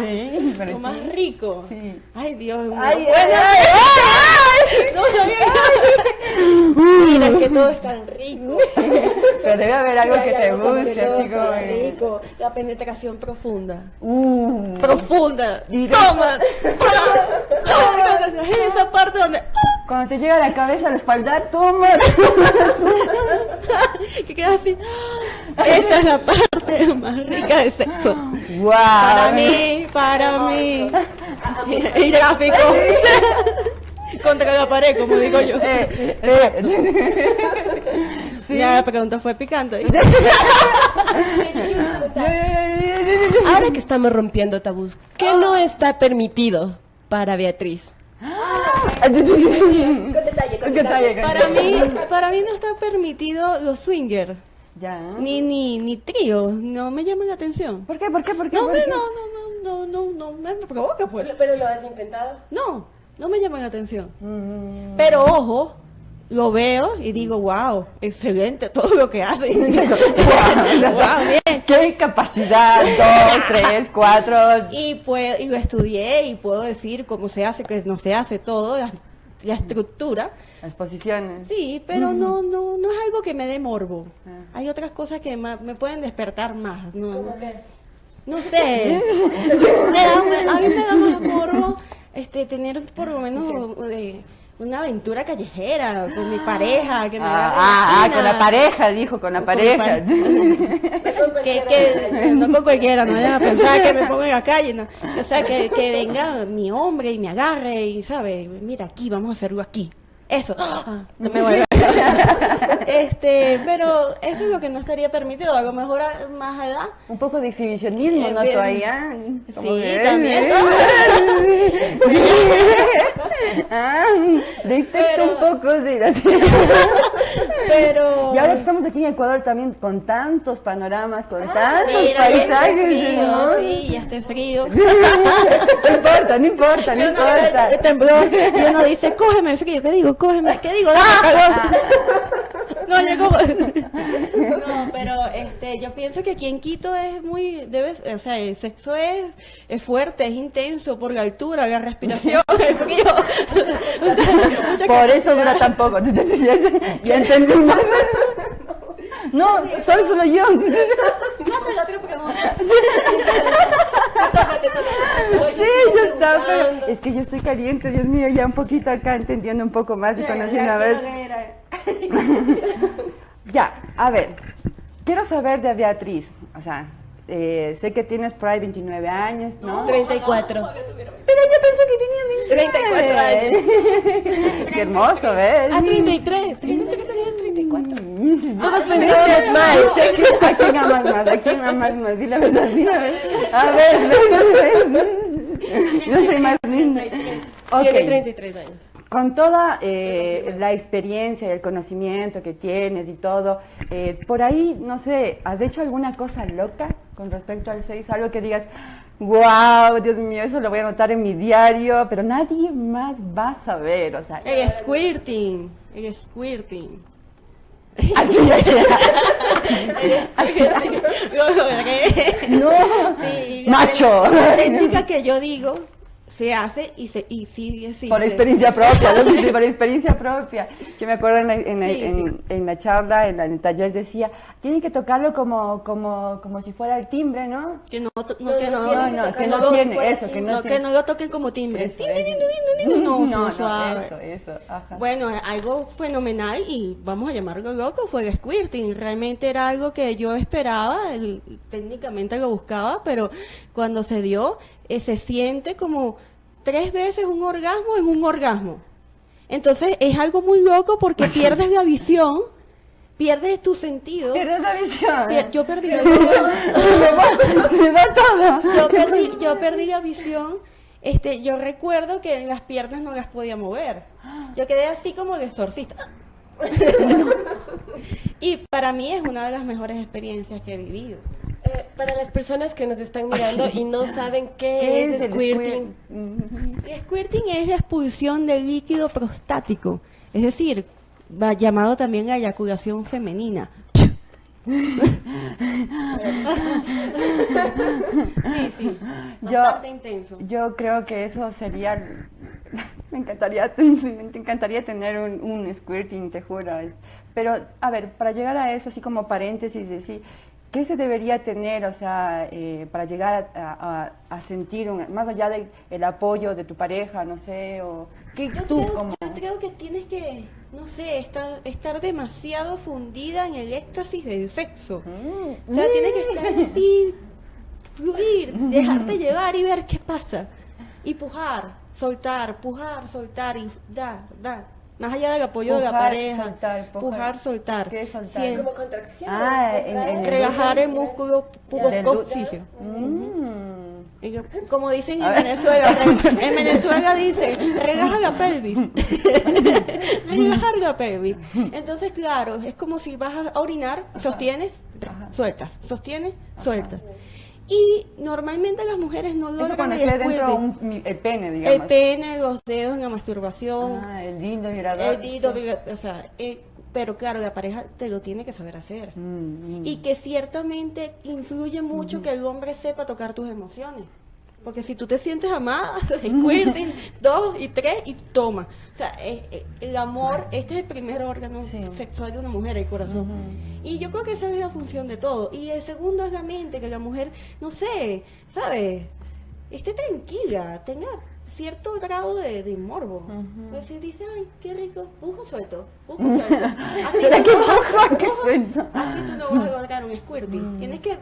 Sí, para Lo más rico. Sí. Ay, Dios mío. Ay, Bueno, ay, ay, no sabía. Mira, es que todo es tan rico. Pero debe haber algo que te guste, así como... rico. La penetración profunda. Uh, Profunda. Toma. Toma. Esa parte donde... cuando te llega a la cabeza, a la espalda, toma. que queda así. Esa es la parte más rica del sexo. Wow. Para mí, para mí. Y gráfico. Contra la pared, como digo yo. Eh, eh, Ya la pregunta fue picante. Ahora que estamos rompiendo tabús, ¿qué no está permitido para Beatriz? Con detalle, con detalle. Para mí, para mí no está permitido los swinger, Ya. ni ni ni trío, no me llaman la atención. ¿Por qué? ¿Por qué? ¿Por qué? No ¿Por me, qué? no, no, no, no, no, no, me provoca pues. Pero lo has intentado. No, no me llaman la atención. Mm. Pero ojo, lo veo y digo, wow, excelente todo lo que hacen. wow, bien. ¿Qué capacidad? Dos, tres, cuatro. Y, puedo, y lo estudié y puedo decir cómo se hace, que no se hace todo, la, la estructura. Las posiciones. Sí, pero no, no, no es algo que me dé morbo. Ah. Hay otras cosas que me pueden despertar más. No, no sé. Me da- a mí me da más morbo este, tener por lo menos eh, una aventura callejera con mi pareja. Que me Ah, ah, ah, con la pareja, dijo, con la Con pareja. pare- que, que- no con cualquiera, no vayan a pensar que me pongo en la calle, no. O sea, que, que venga mi hombre y me agarre y, ¿sabe? Mira, aquí, vamos a hacerlo aquí. Eso. Ah, no me vuelvo. Este, pero eso es lo que no estaría permitido. A lo mejor a más edad. Un poco de exhibicionismo, Eh, ¿no? bien. Todavía. Sí, que- también. ah, detecto un poco de... Pero. Y ahora que estamos aquí en Ecuador también con tantos panoramas, con tantos Mira, paisajes, frío, ¿no? sí, ya esté frío. no importa, no importa, no importa. eh, tembló, y uno dice, cógeme frío, ¿qué digo? Cógeme, ¿qué digo? Ah. No, llegó. No, pero este, yo pienso que aquí en Quito es muy, debes, o sea, el sexo es, es fuerte, es intenso por la altura, la respiración, el frío. O sea, mucha Por eso dura tan poco. ya, ya entendimos. No, solo solo yo. Sí, yo estaba, pero es que yo estoy caliente, Dios mío, ya un poquito acá entendiendo un poco más y conociendo a ver. Ya, a ver, quiero saber de Beatriz, o sea, eh, sé que tienes por ahí 29 años, ¿no? 34. Pero yo pensé que tenía 34 Qué hermoso, ¿ves? Ah, 33. Yo pensé que tenías 34. Todos pensábamos mal. ¿A quién amas más? ¿A quién amas más? Di la verdad, di la verdad. A ver, ves, ves. Yo soy más linda. Ok. Tiene 33 años. Con toda eh, la experiencia y el conocimiento que tienes y todo, eh, por ahí, no sé, ¿has hecho alguna cosa loca con respecto al sexo? Algo que digas, wow, Dios mío, eso lo voy a anotar en mi diario, pero nadie más va a saber, o sea... El squirting. El squirting. Así. No, Sí, macho. La técnica que yo digo se hace y, se, y sigue así. Por experiencia propia, ¿no? Sí, por experiencia propia. Yo me acuerdo en la, en la- Sí, en- sí. en la charla, en, la- en el taller decía, tienen que tocarlo como, como, como si fuera el timbre, ¿no? Que no, to- no, que no, No, no, que no lo- tiene, eso, que no no, tiene. que no lo toquen como timbre. Eso, eso. No, no, no, suave. eso, eso, ajá. Bueno, algo fenomenal y vamos a llamarlo loco fue el squirting. Realmente era algo que yo esperaba, el- técnicamente lo buscaba, pero cuando se dio, eh, se siente como tres veces un orgasmo en un orgasmo. Entonces es algo muy loco porque pierdes la visión, pierdes tu sentido. Pierdes la visión. Pier- yo perdí la visión. Se me va todo. yo perdí, yo perdí la visión. Este, yo recuerdo que las piernas no las podía mover. Yo quedé así como el exorcista. y para mí es una de las mejores experiencias que he vivido. Eh, para las personas que nos están mirando y no saben qué, ¿Qué es, squirting? El squirting es la expulsión de líquido prostático, es decir, va llamado también la eyaculación femenina. Sí, sí, Yo- bastante intenso. Yo creo que eso sería. Me encantaría, me encantaría tener un, un squirting, te juro. Pero, a ver, para llegar a eso, así como paréntesis, decir, ¿qué se debería tener, o sea, eh, para llegar a, a- a sentir, un- más allá del apoyo de tu pareja, no sé, o qué Yo tú creo, como. yo creo que tienes que, no sé, estar, estar demasiado fundida en el éxtasis del sexo. O sea, tienes que estar así, fluir, dejarte llevar y ver qué pasa. Y pujar, soltar, pujar, soltar y dar, dar. Más allá del apoyo de la pareja. soltar, pujar. pujar, soltar. ¿Qué es soltar? Sien- como contracción. Ah, en, en el- relajar el músculo glúteo. coccygeal. Mm. Y yo, Como dicen en. Venezuela, en Venezuela dicen, relaja la pelvis. Relajar la pelvis. Entonces, claro, es como si vas a orinar, sostienes, sueltas, sostienes, sueltas. Y normalmente las mujeres no Eso logran cuando el esté dentro squirting. un, el pene, digamos. El pene, los dedos en la masturbación, Ah, el lindo vibrador. el dedo, o sea, eh, pero claro, la pareja te lo tiene que saber hacer. Mm, mm. Y que ciertamente influye mucho que el hombre sepa tocar tus emociones. Porque si tú te sientes amada, squirting, dos y tres y toma. O sea, eh, eh, el amor, este es el primer órgano Sí. sexual de una mujer, el corazón. Y yo creo que esa es la función de todo. Y el segundo es la mente, que la mujer, no sé, ¿sabes? Esté tranquila, tenga cierto grado de, de morbo. Pues si dice, ay, qué rico, pujo suelto, pujo suelto. Así ¿Será tú que no pujo que suelto? Así tú no vas a lograr un squirting. Tienes que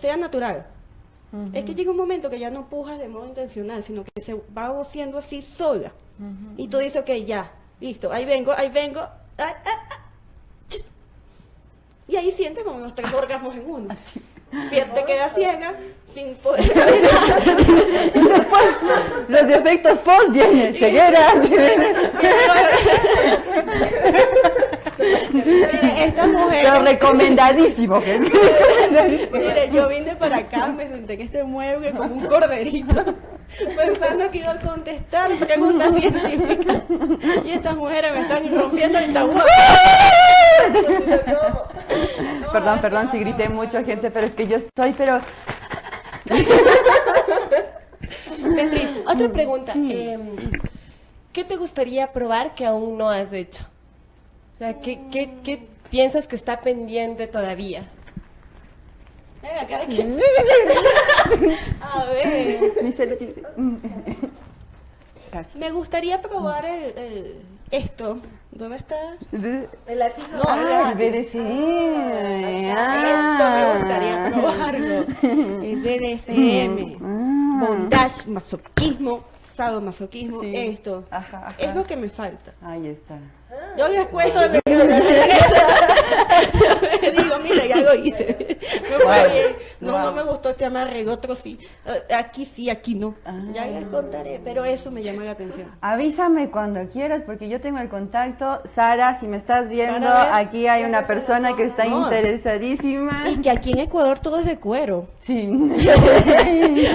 sea natural. Es que llega un momento que ya no pujas de modo intencional, sino que se va haciendo así sola. Y tú dices, ok, ya, listo, ahí vengo, ahí vengo. ah, ah, ah. Y ahí sientes como los tres orgasmos en uno. Te quedas ciega sin poder caminar. Y después, los efectos post vienen, ceguera. Esta mujer. Pero recomendadísimo. Mire, yo vine para acá, me senté en este mueble como un corderito, pensando que iba a contestar preguntas científicas. Y estas mujeres me están rompiendo el tabú. Perdón, perdón si grité mucho, gente, pero es que yo estoy, pero... Beatriz, otra pregunta. em, ¿Qué te gustaría probar que aún no has hecho? O sea, ¿qué, qué, qué piensas que está pendiente todavía? Venga, cara, que- A ver, me gustaría probar el, el- esto. ¿Dónde está? El latino. No, Ah, el- BDC. Esto me gustaría probarlo. El BDSM, bondage, masoquismo, sadomasoquismo, Sí. esto. Ajá, ajá. Es lo que me falta. Ahí está. Yo les cuento de Yo les digo, mira, ya lo hice. Me fue Wow. bien. No, no Wow. me gustó este amarre, el otro sí. Eh, Aquí sí, aquí no. Ah. Ya les contaré, pero eso me llama la atención. Avísame cuando quieras porque yo tengo el contacto. Sara, si me estás viendo, aquí hay una persona que está No. interesadísima. Y que aquí en Ecuador todo es de cuero. Sí.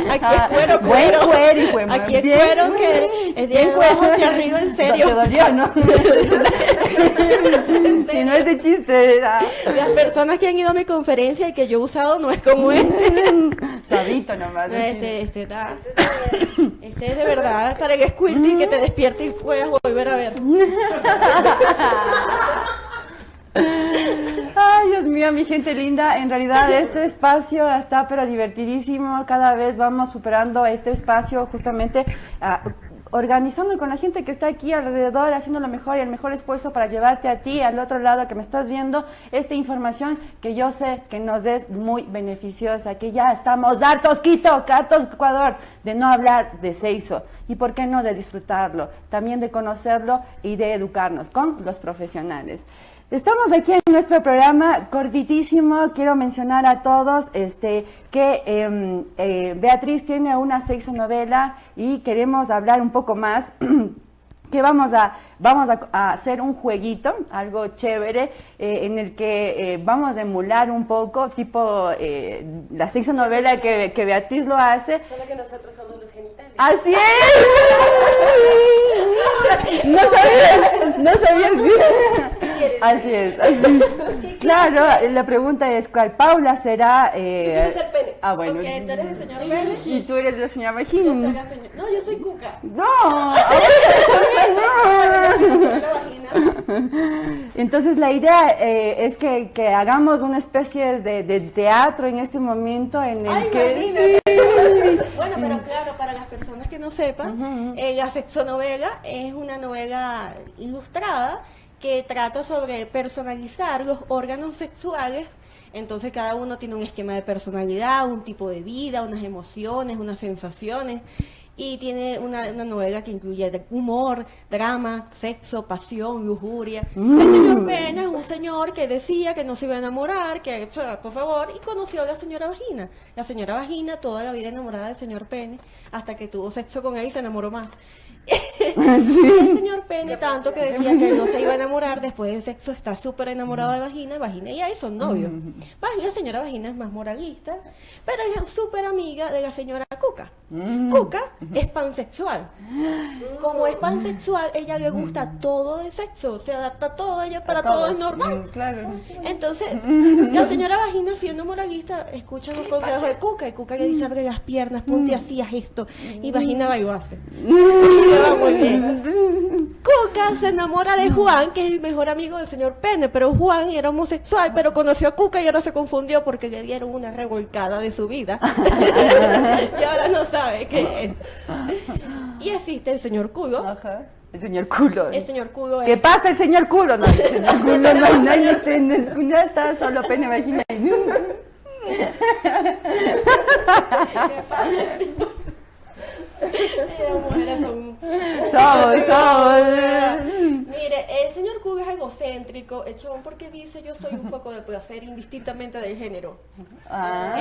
Aquí es cuero, Ah, Buen cuero. cuero, hijo. Aquí es Bien. cuero que es de Bien abajo cuero. hacia arriba, en serio. Te dolió, ¿no? Si no es de chiste. ah. Las personas que han ido a mi conferencia y que yo he usado no es como este. Suavito nomás. Este, este, está. Este es de verdad para que squirty que te despierte y puedas volver a ver. Ay, Dios mío, mi gente linda, en realidad este espacio está pero divertidísimo, cada vez vamos superando este espacio justamente ah, organizando con la gente que está aquí alrededor, haciendo lo mejor y el mejor esfuerzo para llevarte a ti, al otro lado que me estás viendo, esta información que yo sé que nos es muy beneficiosa, que ya estamos hartos, Quito, hartos, Ecuador, de no hablar de sexo y por qué no de disfrutarlo, también de conocerlo y de educarnos con los profesionales. Estamos aquí en nuestro programa cortitísimo. Quiero mencionar a todos este, que em, eh, Beatriz tiene una sexonovela y queremos hablar un poco más. que vamos a, vamos a, a hacer un jueguito, algo chévere, eh, en el que eh, vamos a emular un poco, tipo eh, la sexonovela que, que Beatriz lo hace, Solo que nosotros somos los genitales. ¡Así es! No sabía, no sabía. Así es, así. Claro, la pregunta es cuál Paula será. eh, Yo quiero ser pene. Ah, bueno. Ok, tú eres el señor pene. Y tú eres la señora Yo soy Vagina. No, yo soy cuca. No, ahora no. Entonces la idea eh, es que, que hagamos una especie de, de teatro en este momento en el Ay, que. Bueno, pero claro, para las personas que no sepan, eh, la sexonovela es una novela ilustrada que trata sobre personalizar los órganos sexuales. Entonces cada uno tiene un esquema de personalidad, un tipo de vida, unas emociones, unas sensaciones. Y tiene una, una novela que incluye humor, drama, sexo, pasión, lujuria. El señor Pena es un señor que decía que no se iba a enamorar, que, por favor, y conoció a la señora Vagina. La señora Vagina toda la vida enamorada del señor Pene, hasta que tuvo sexo con él y se enamoró más. El señor Pene, tanto que decía que no se iba a enamorar, después del sexo está súper enamorado de Vagina, Vagina y ahí son novios. La señora Vagina es más moralista, pero ella es súper amiga de la señora Cuca. Cuca es pansexual. Como es pansexual, ella le gusta todo de sexo, se adapta a todo, ella para todo es normal. Mm, Claro. Entonces, la señora Vagina, siendo moralista, escucha los consejos de Cuca y Cuca le dice, abre las piernas, ponte así, haz esto. Y Vagina va y lo hace. Y le va muy bien. Cuca se enamora de Juan, que es el mejor amigo del señor Pene, pero Juan era homosexual, pero conoció a Cuca y ahora se confundió porque le dieron una revolcada de su vida. y ahora no sabe qué es. Y existe el señor culo. Ajá. El señor culo. El señor culo ¿Qué es... pasa, el señor culo? No, el señor culo no hay nadie está solo pene, vagina. Las mujeres son- Somos, somos. Mire, el señor culo es egocéntrico, echón, porque dice yo soy un foco de placer indistintamente del género. Ah.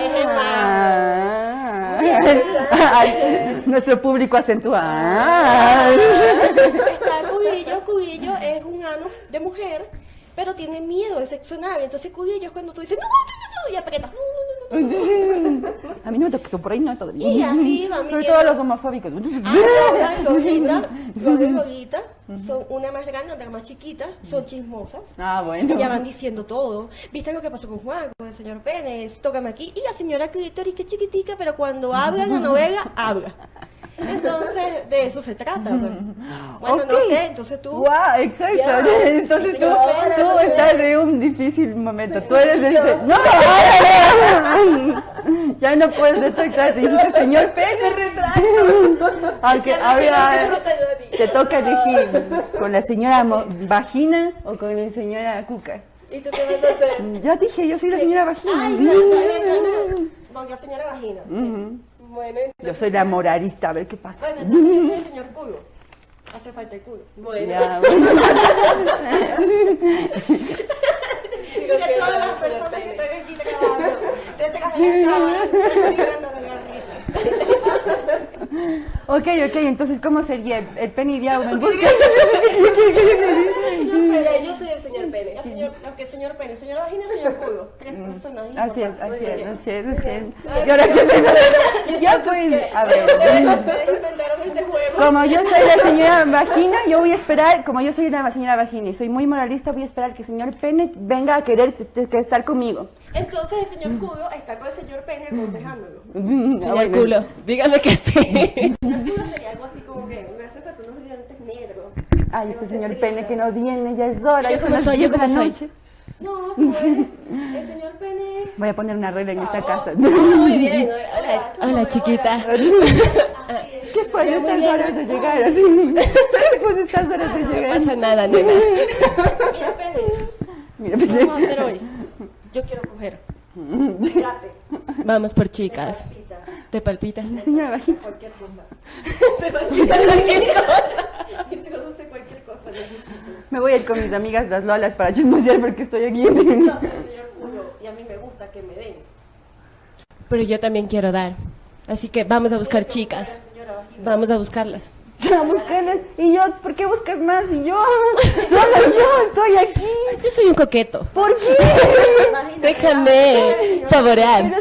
Es Ay, Nuestro público acentúa. Ah. Está Cubillo, Cubillo es un ano de mujer, pero tiene miedo anal. Entonces Cubillo es cuando tú dices, no, no, no, no, y aprietas, no, no, no, no. A mí no me toques por ahí, no, todavía. Y así van Sobre todo los homofóbicos. Ah, las gorditas, las gorditas, son una más grande, otra más chiquita, son chismosas. Ah, bueno. Ya van diciendo todo. ¿Viste lo que pasó con Juan, con el señor Pérez? Tócame aquí. Y la señora Clítoris, que es chiquitica, pero cuando habla en la novela, habla. Entonces, de eso se trata. pues. Bueno, no sé, entonces tú... Wow, exacto. Entonces tú, tú estás en un difícil momento. Tú eres este. ¡No! Ya no puedes retractarte. Dijiste, señor Pérez. Aunque ahora te toca elegir con la señora Vagina o con la señora Cuca. ¿Y tú qué vas a hacer? Ya dije, yo soy la señora Vagina. Ay, no. No, yo señora vagina. Ujú. Bueno, Yo soy la moralista, a ver qué pasa. bueno, entonces yo soy el señor culo. Hace falta el culo. Bueno. Ya, bueno. que todas las personas que están aquí grabando detrás de la cámara la risa. Ok, ok, entonces, ¿cómo sería? ¿El, el en busca? Mira, yo soy el señor Pene. El señor, aunque señor Pene, señora vagina, señor culo. Tres personajes. Mm. Así es, así es, así es, así es. Ay, Y ahora que se Ya pues, a ver. Ustedes inventaron este juego. Como yo soy la señora vagina, yo voy a esperar, como yo soy la señora vagina y soy muy moralista, voy a esperar que el señor pene venga a querer estar conmigo. Entonces el señor culo está con el señor Pene aconsejándolo. Señor culo, dígame que sí. El culo sería algo así como que me hace falta unos dientes negros. Ay, este señor pene que no viene, ya es hora, ¿Yo las soy? 10 ¿Yo cómo soy? noche. No, pues, el señor Pene. Voy a poner una regla en esta casa. Muy bien. Hola, hola chiquita. ¿Qué es por estas horas de llegar así? Pues estas horas de llegar. pasa nada, nena. Mira, Pene. Mira, ¿Qué vamos a hacer hoy? Yo quiero coger. Fíjate. Vamos por chicas. ¿Te palpita? señora vagina. Cualquier cosa. Te palpita cualquier cosa. Introduce cualquier cosa. necesito. Me voy a ir con mis amigas las lolas para chismosear porque estoy aquí. Señor y a mí me gusta que me den. Pero yo también quiero dar. Así que vamos a buscar chicas. Vamos a buscarlas. A buscarlas. Y yo, ¿por qué buscas más? Y yo, solo yo estoy aquí. Yo soy un coqueto. ¿Por qué? Déjame saborear.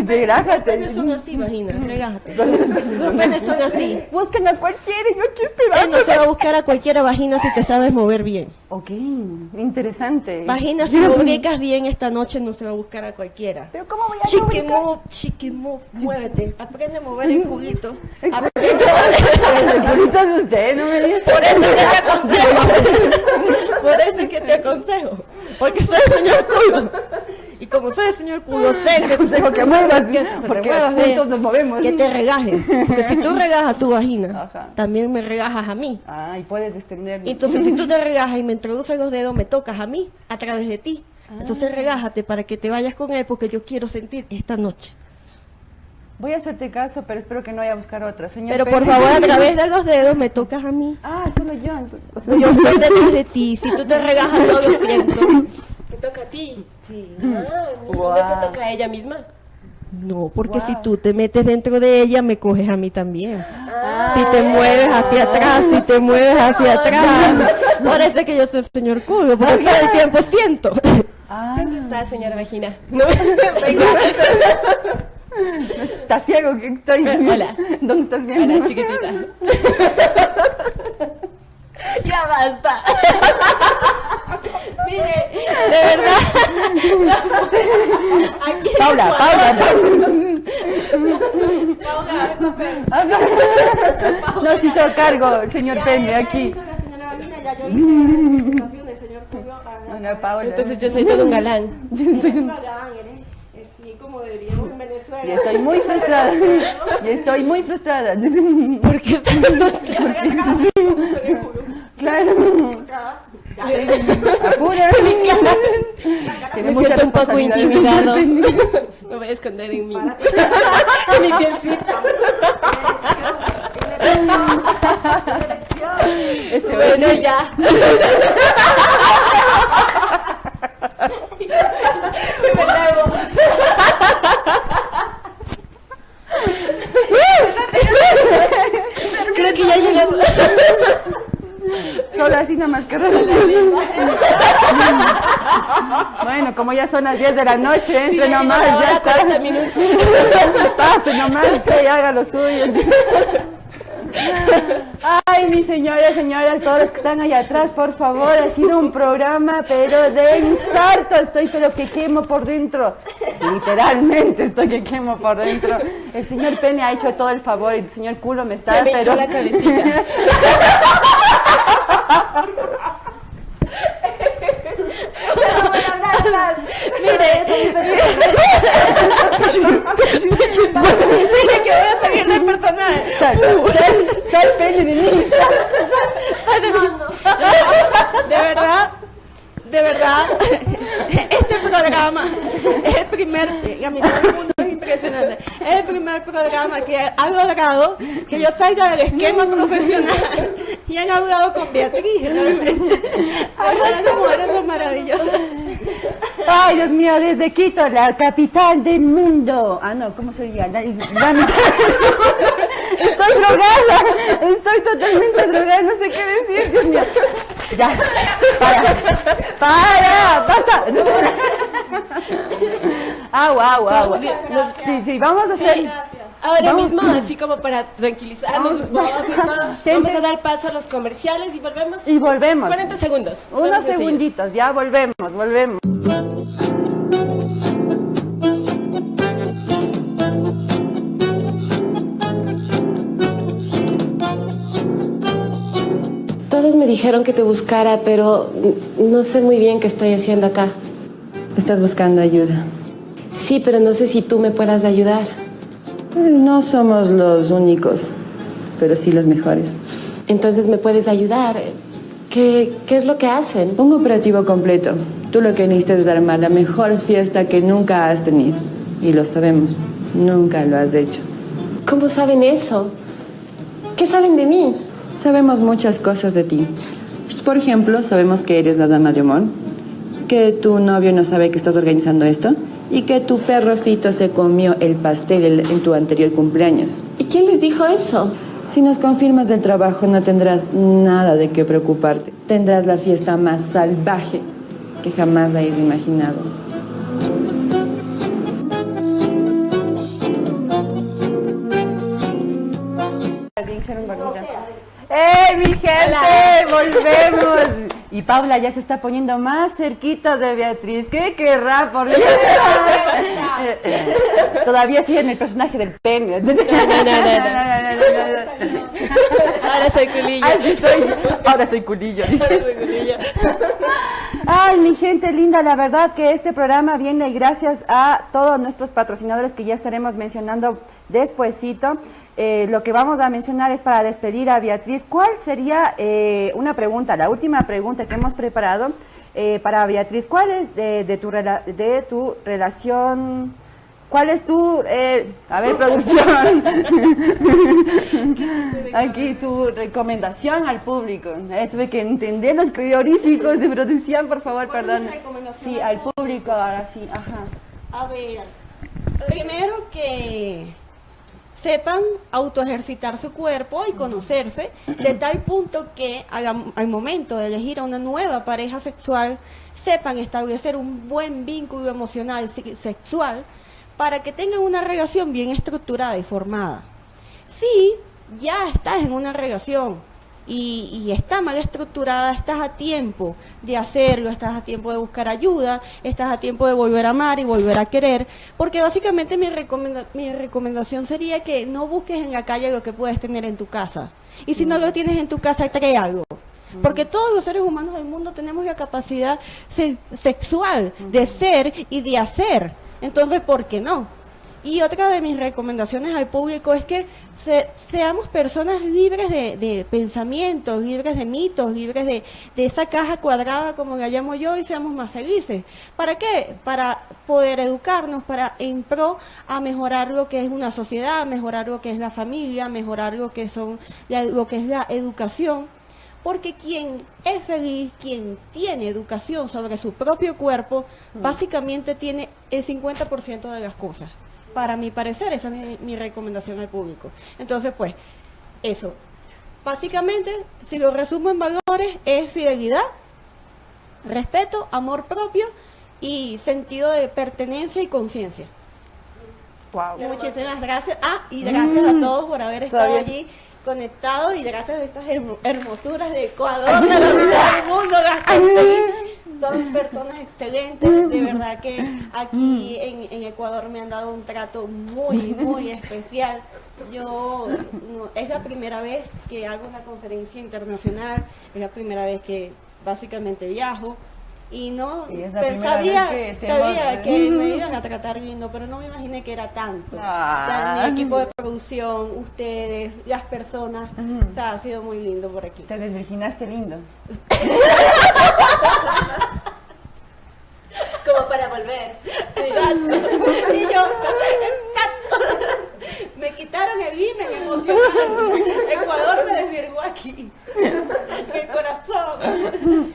Los Desgrájate. penes son así, imagina. Regájate. Los penes son así. Buscan a cualquiera yo aquí Él esperando. no se va a buscar a cualquiera vagina si te sabes mover bien. Ok, interesante. Vagina, si lubricas bien esta noche, no se va a buscar a cualquiera. Pero ¿cómo voy a Chiqui move, chiqui move, muévete. Aprende a mover el culito. El culito es usted, no me digas. Por eso que te aconsejo. Por eso es que te aconsejo. Porque soy el señor culo. Y como soy el señor culo, sé que aconsejo que muevas, que porque muevas juntos nos movemos. Que te regajes. Que si tú regajas tu vagina, Ajá. también me regajas a mí. Ah, y puedes extender. Entonces, si tú te regajas y me introduces los dedos, me tocas a mí a través de ti. Entonces, regájate para que te vayas con él porque yo quiero sentir esta noche. Voy a hacerte caso, pero espero que no vaya a buscar otra, señor. Pero por Pérez. favor, a través de los dedos me tocas a mí. Ah, solo yo. entonces- Yo estoy detrás de ti. Si tú te regajas, yo lo siento. ¿Te toca a ti? Sí. Ah, Guau. ¿no se toca a ella misma? No, porque si tú te metes dentro de ella, me coges a mí también. Si te mueves hacia atrás, si te mueves hacia atrás. Es que yo soy el señor culo, porque todo el tiempo siento. Ah, ¿Dónde está, señora vagina? ¿Estás ciego que estoy? Hola. ¿Dónde estás viendo? Hola, chiquitita. Ya basta. Mire, de verdad. Aquí Paula, Paula, Paula. No se hizo cargo, señor Pene, aquí. Yo. Entonces yo soy todo un galán. Eres un galán, eres así como deberíamos en Venezuela. Y estoy muy frustrada. Y estoy muy frustrada. ¿Por qué? Claro. Apura. Me siento un poco intimidado. Me voy a esconder en mi, en mi pielcita. Bueno, ya. Creo que ya llegamos. Solo así nomás que Bueno, como ya son las 10 de la noche, entre Sí, nomás, ya está. 40 minutos. Pase nomás y haga lo suyo. Ay, mis señoras, señoras, todos los que están allá atrás, por favor, ha sido un programa, pero de infarto, estoy pero que quemo por dentro. Literalmente estoy que quemo por dentro. El señor Pene ha hecho todo el favor el señor Culo me está, Se me pero... echó la cabecita. Mire, Mire que voy a seguir de personaje. Sal, sal, sal, Pene de mí, sal. De verdad, de verdad, este programa es el primer, y a mí todo el mundo es impresionante, es el primer programa que ha logrado que yo salga del esquema profesional y han hablado con Beatriz, realmente. Mujeres son maravillosas. Ay, Dios mío, desde Quito, la capital del mundo. Ah, no, ¿cómo sería? La, la mitad- Estoy drogada, estoy totalmente drogada, no sé qué decir, Dios mío. Ya, para, para, basta. Agua, agua, agua. Sí, sí, vamos a hacer... Ahora Vamos. mismo, así como para tranquilizarnos un poco, vamos a dar paso a los comerciales y volvemos. Y volvemos. 40 segundos. Unos Vamos seguir. segunditos, ya volvemos, volvemos. Todos me dijeron que te buscara, pero no sé muy bien qué estoy haciendo acá. Estás buscando ayuda. Sí, pero no sé si tú me puedas ayudar. Eh, No somos los únicos, pero sí los mejores. Entonces me puedes ayudar. ¿Qué, qué es lo que hacen? Un operativo completo. Tú lo que necesitas es armar la mejor fiesta que nunca has tenido. Y lo sabemos. Nunca lo has hecho. ¿Cómo saben eso? ¿Qué saben de mí? Sabemos muchas cosas de ti. Por ejemplo, sabemos que eres la dama de Omón, que tu novio no sabe que estás organizando esto y que tu perro Fito se comió el pastel el- en tu anterior cumpleaños. ¿Y quién les dijo eso? Si nos confirmas del trabajo no tendrás nada de qué preocuparte. Tendrás la fiesta más salvaje que jamás hayas imaginado. ¡Ey, mi gente! ¡Volvemos! Y Paula ya se está poniendo más cerquita de Beatriz. ¿Qué querrá por? Todavía sigue en el personaje del pene. No, no, Ahora soy culillo. Ahora soy culillo. Ahora soy culillo. Ay, mi gente linda, la verdad que este programa viene gracias a todos nuestros patrocinadores que ya estaremos mencionando despuesito. Eh, lo que vamos a mencionar es para despedir a Beatriz. ¿Cuál sería eh, una pregunta, la última pregunta que hemos preparado eh, para Beatriz? ¿Cuál es de, de tu, rela- de tu relación? ¿Cuál es tu, eh, a ver, producción? Aquí tu recomendación al público. Eh, tuve que entender los prioríficos de producción, por favor, perdón. Sí, al público, ahora sí, ajá. A ver, primero que sepan autoejercitar su cuerpo y conocerse de tal punto que al, al momento de elegir a una nueva pareja sexual sepan establecer un buen vínculo emocional se- sexual para que tengan una relación bien estructurada y formada. Si ya estás en una relación y, y está mal estructurada, estás a tiempo de hacerlo, estás a tiempo de buscar ayuda, estás a tiempo de volver a amar y volver a querer, porque básicamente mi, recomenda- mi recomendación sería que no busques en la calle lo que puedes tener en tu casa. Y si no lo tienes en tu casa, trae algo. Porque todos los seres humanos del mundo tenemos la capacidad se- sexual de ser y de hacer. Entonces, ¿por qué no? Y otra de mis recomendaciones al público es que se- seamos personas libres de, pensamientos, libres de mitos, libres de, de esa caja cuadrada como la llamo yo y seamos más felices. ¿Para qué? Para poder educarnos, para en pro a mejorar lo que es una sociedad, mejorar lo que es la familia, mejorar lo que son lo que es la educación. Porque quien es feliz, quien tiene educación sobre su propio cuerpo, básicamente tiene el 50% de las cosas. Para mi parecer, esa es mi, mi recomendación al público. Entonces, pues, eso. Básicamente, si lo resumo en valores, es fidelidad, respeto, amor propio y sentido de pertenencia y conciencia. Muchísimas gracias. Ah, y gracias a todos por haber estado allí conectados y gracias a estas hermo- hermosuras de Ecuador, de la mitad del mundo. Son personas excelentes, de verdad que aquí en, en Ecuador me han dado un trato muy, muy especial. Yo, no, es la primera vez que hago una conferencia internacional, es la primera vez que básicamente viajo. Y no, Y primera sabía, que sabía que me iban a tratar lindo, pero no me imaginé que era tanto. Ah. O sea, mi equipo de producción, ustedes, las personas, o sea, ha sido muy lindo por aquí. Te desvirginaste lindo. Como para volver. Exacto. Y yo, exacto. Me quitaron el himen emocional. Ecuador me desvirgó aquí. El corazón.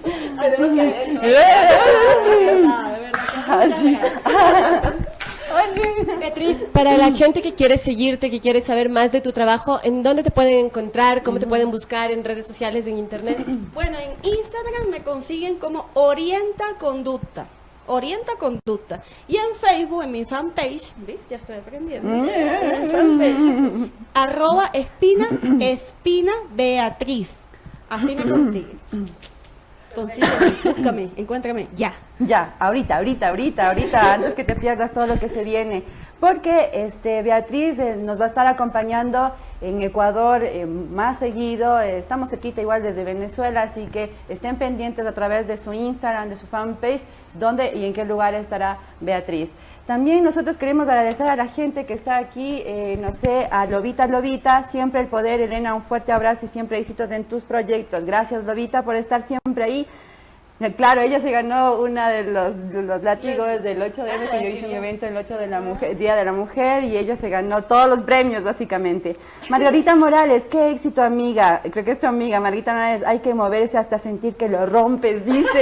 Beatriz, para la gente que quiere seguirte, que quiere saber más de tu trabajo, ¿en dónde te pueden encontrar? ¿Cómo te pueden buscar en redes sociales, en internet? Bueno, en Instagram me consiguen como Orienta Conducta. Orienta Conducta. Y en Facebook, en mi fanpage, ¿ves? Ya estoy aprendiendo. En fanpage, arroba espina, espina Beatriz. Así me consiguen. Búscame, encuéntrame, ya. Ya, ahorita, ahorita, ahorita, ahorita, antes que te pierdas todo lo que se viene. Porque este, Beatriz eh, nos va a estar acompañando en Ecuador eh, más seguido. eh, estamos cerquita igual desde Venezuela, así que estén pendientes a través de su Instagram, de su fanpage, dónde y en qué lugar estará Beatriz. También nosotros queremos agradecer a la gente que está aquí, eh, no sé, a Lobita Lobita, siempre el poder, Elena, un fuerte abrazo y siempre éxitos en tus proyectos. Gracias Lobita por estar siempre ahí. Claro, ella se ganó una de los, de los látigos del 8M, que yo hice un evento el 8 de la mujer, Día de la Mujer, y ella se ganó todos los premios, básicamente. Margarita Morales, qué éxito, amiga. Creo que es tu amiga, Margarita Morales. Hay que moverse hasta sentir que lo rompes, dice.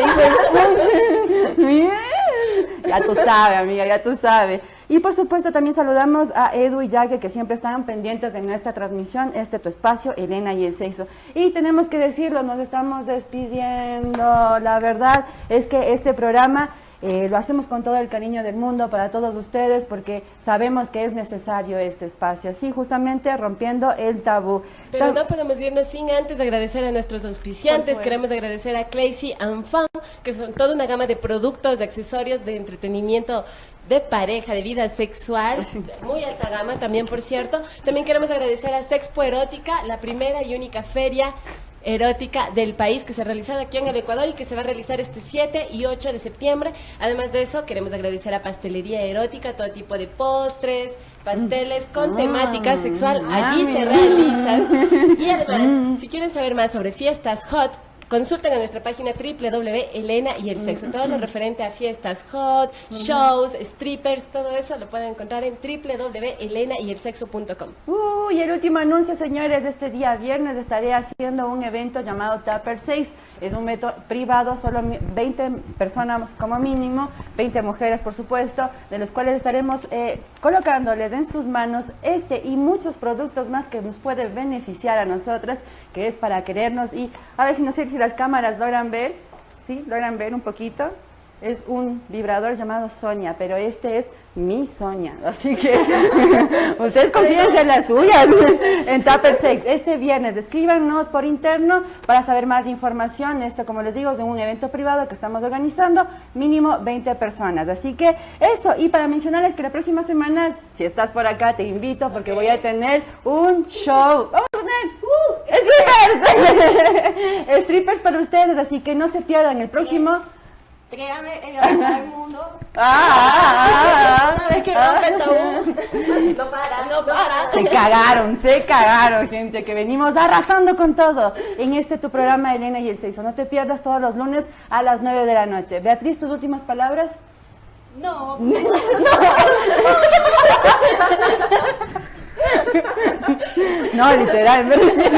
de. Bien. Ya tú sabes, amiga, ya tú sabes. Y por supuesto también saludamos a Edu y Jaque que siempre están pendientes de nuestra transmisión, este tu espacio, Elena y el sexo. Y tenemos que decirlo, nos estamos despidiendo. La verdad es que este programa eh, lo hacemos con todo el cariño del mundo para todos ustedes porque sabemos que es necesario este espacio, así justamente rompiendo el tabú. Pero no podemos irnos sin antes agradecer a nuestros auspiciantes. Queremos agradecer a Crazy and Fun, que son toda una gama de productos, de accesorios, de entretenimiento de pareja, de vida sexual, muy alta gama también, por cierto. También queremos agradecer a Sexpo Erótica, la primera y única feria erótica del país que se ha realizado aquí en el Ecuador y que se va a realizar este 7 y 8 de septiembre. Además de eso, queremos agradecer a Pastelería Erótica, todo tipo de postres, pasteles con Ah, temática sexual. Allí se realizan. Y además, si quieren saber más sobre fiestas hot, consulten a nuestra página www.elena y el sexo. Todo lo referente a fiestas hot, shows, strippers, todo eso lo pueden encontrar en www.elenayelsexo.com. Uh, y el último anuncio, señores, este día viernes estaré haciendo un evento llamado Tupper 6. Es un evento privado, solo mi- 20 personas como mínimo, 20 mujeres por supuesto, de los cuales estaremos eh, colocándoles en sus manos este y muchos productos más que nos pueden beneficiar a nosotras, que es para querernos y a ver si no sé si las cámaras logran ver, ¿sí? Logran ver un poquito. Es un vibrador llamado Sonia, pero este es mi Sonia. Así que ustedes consíguense las suyas en Tupper Sex. Este viernes escríbanos por interno para saber más información. Esto, como les digo, es un evento privado que estamos organizando, mínimo 20 personas. Así que eso, y para mencionarles que la próxima semana, si estás por acá, te invito porque voy a tener un show. Vamos a tener uh, strippers. strippers para ustedes, así que no se pierdan el próximo Créame, en del mundo. Ah, Una vez que rompe el tabú, no para, no para. Se cagaron, se cagaron, gente, que venimos arrasando con todo en este tu programa Elena y el Seiso. No te pierdas todos los lunes a las 9 de la noche. Beatriz, tus últimas palabras. No. No, literal. Este,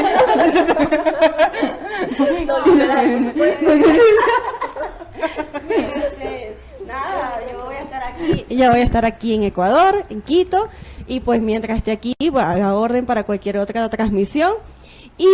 Nada, yo voy a estar aquí. Ya voy a estar aquí en Ecuador, en Quito, y pues mientras esté aquí, va a la orden para cualquier otra transmisión. Y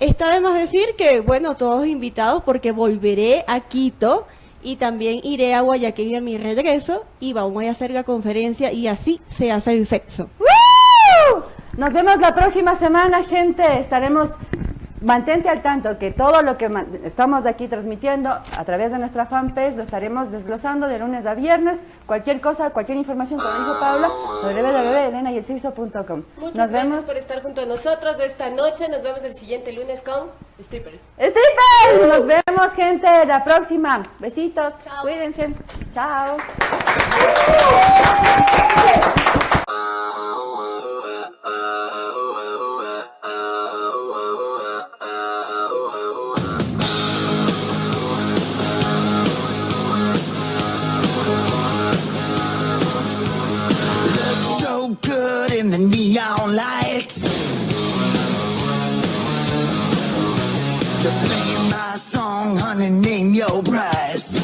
está de más decir que, bueno, todos invitados porque volveré a Quito y también iré a Guayaquil a mi regreso y vamos a hacer la conferencia y así se hace el sexo. ¡Woo! Nos vemos la próxima semana, gente. Estaremos. Mantente al tanto que todo lo que estamos aquí transmitiendo a través de nuestra fanpage lo estaremos desglosando de lunes a viernes. Cualquier cosa, cualquier información, como dijo Paula, www.elenayelciso.com. Muchas Nos gracias vemos. por estar junto a nosotros de esta noche. Nos vemos el siguiente lunes con Strippers. ¡Strippers! Nos vemos, gente, la próxima. Besitos. Cuídense. Chao. Good in the neon lights. My song, honey, name your price.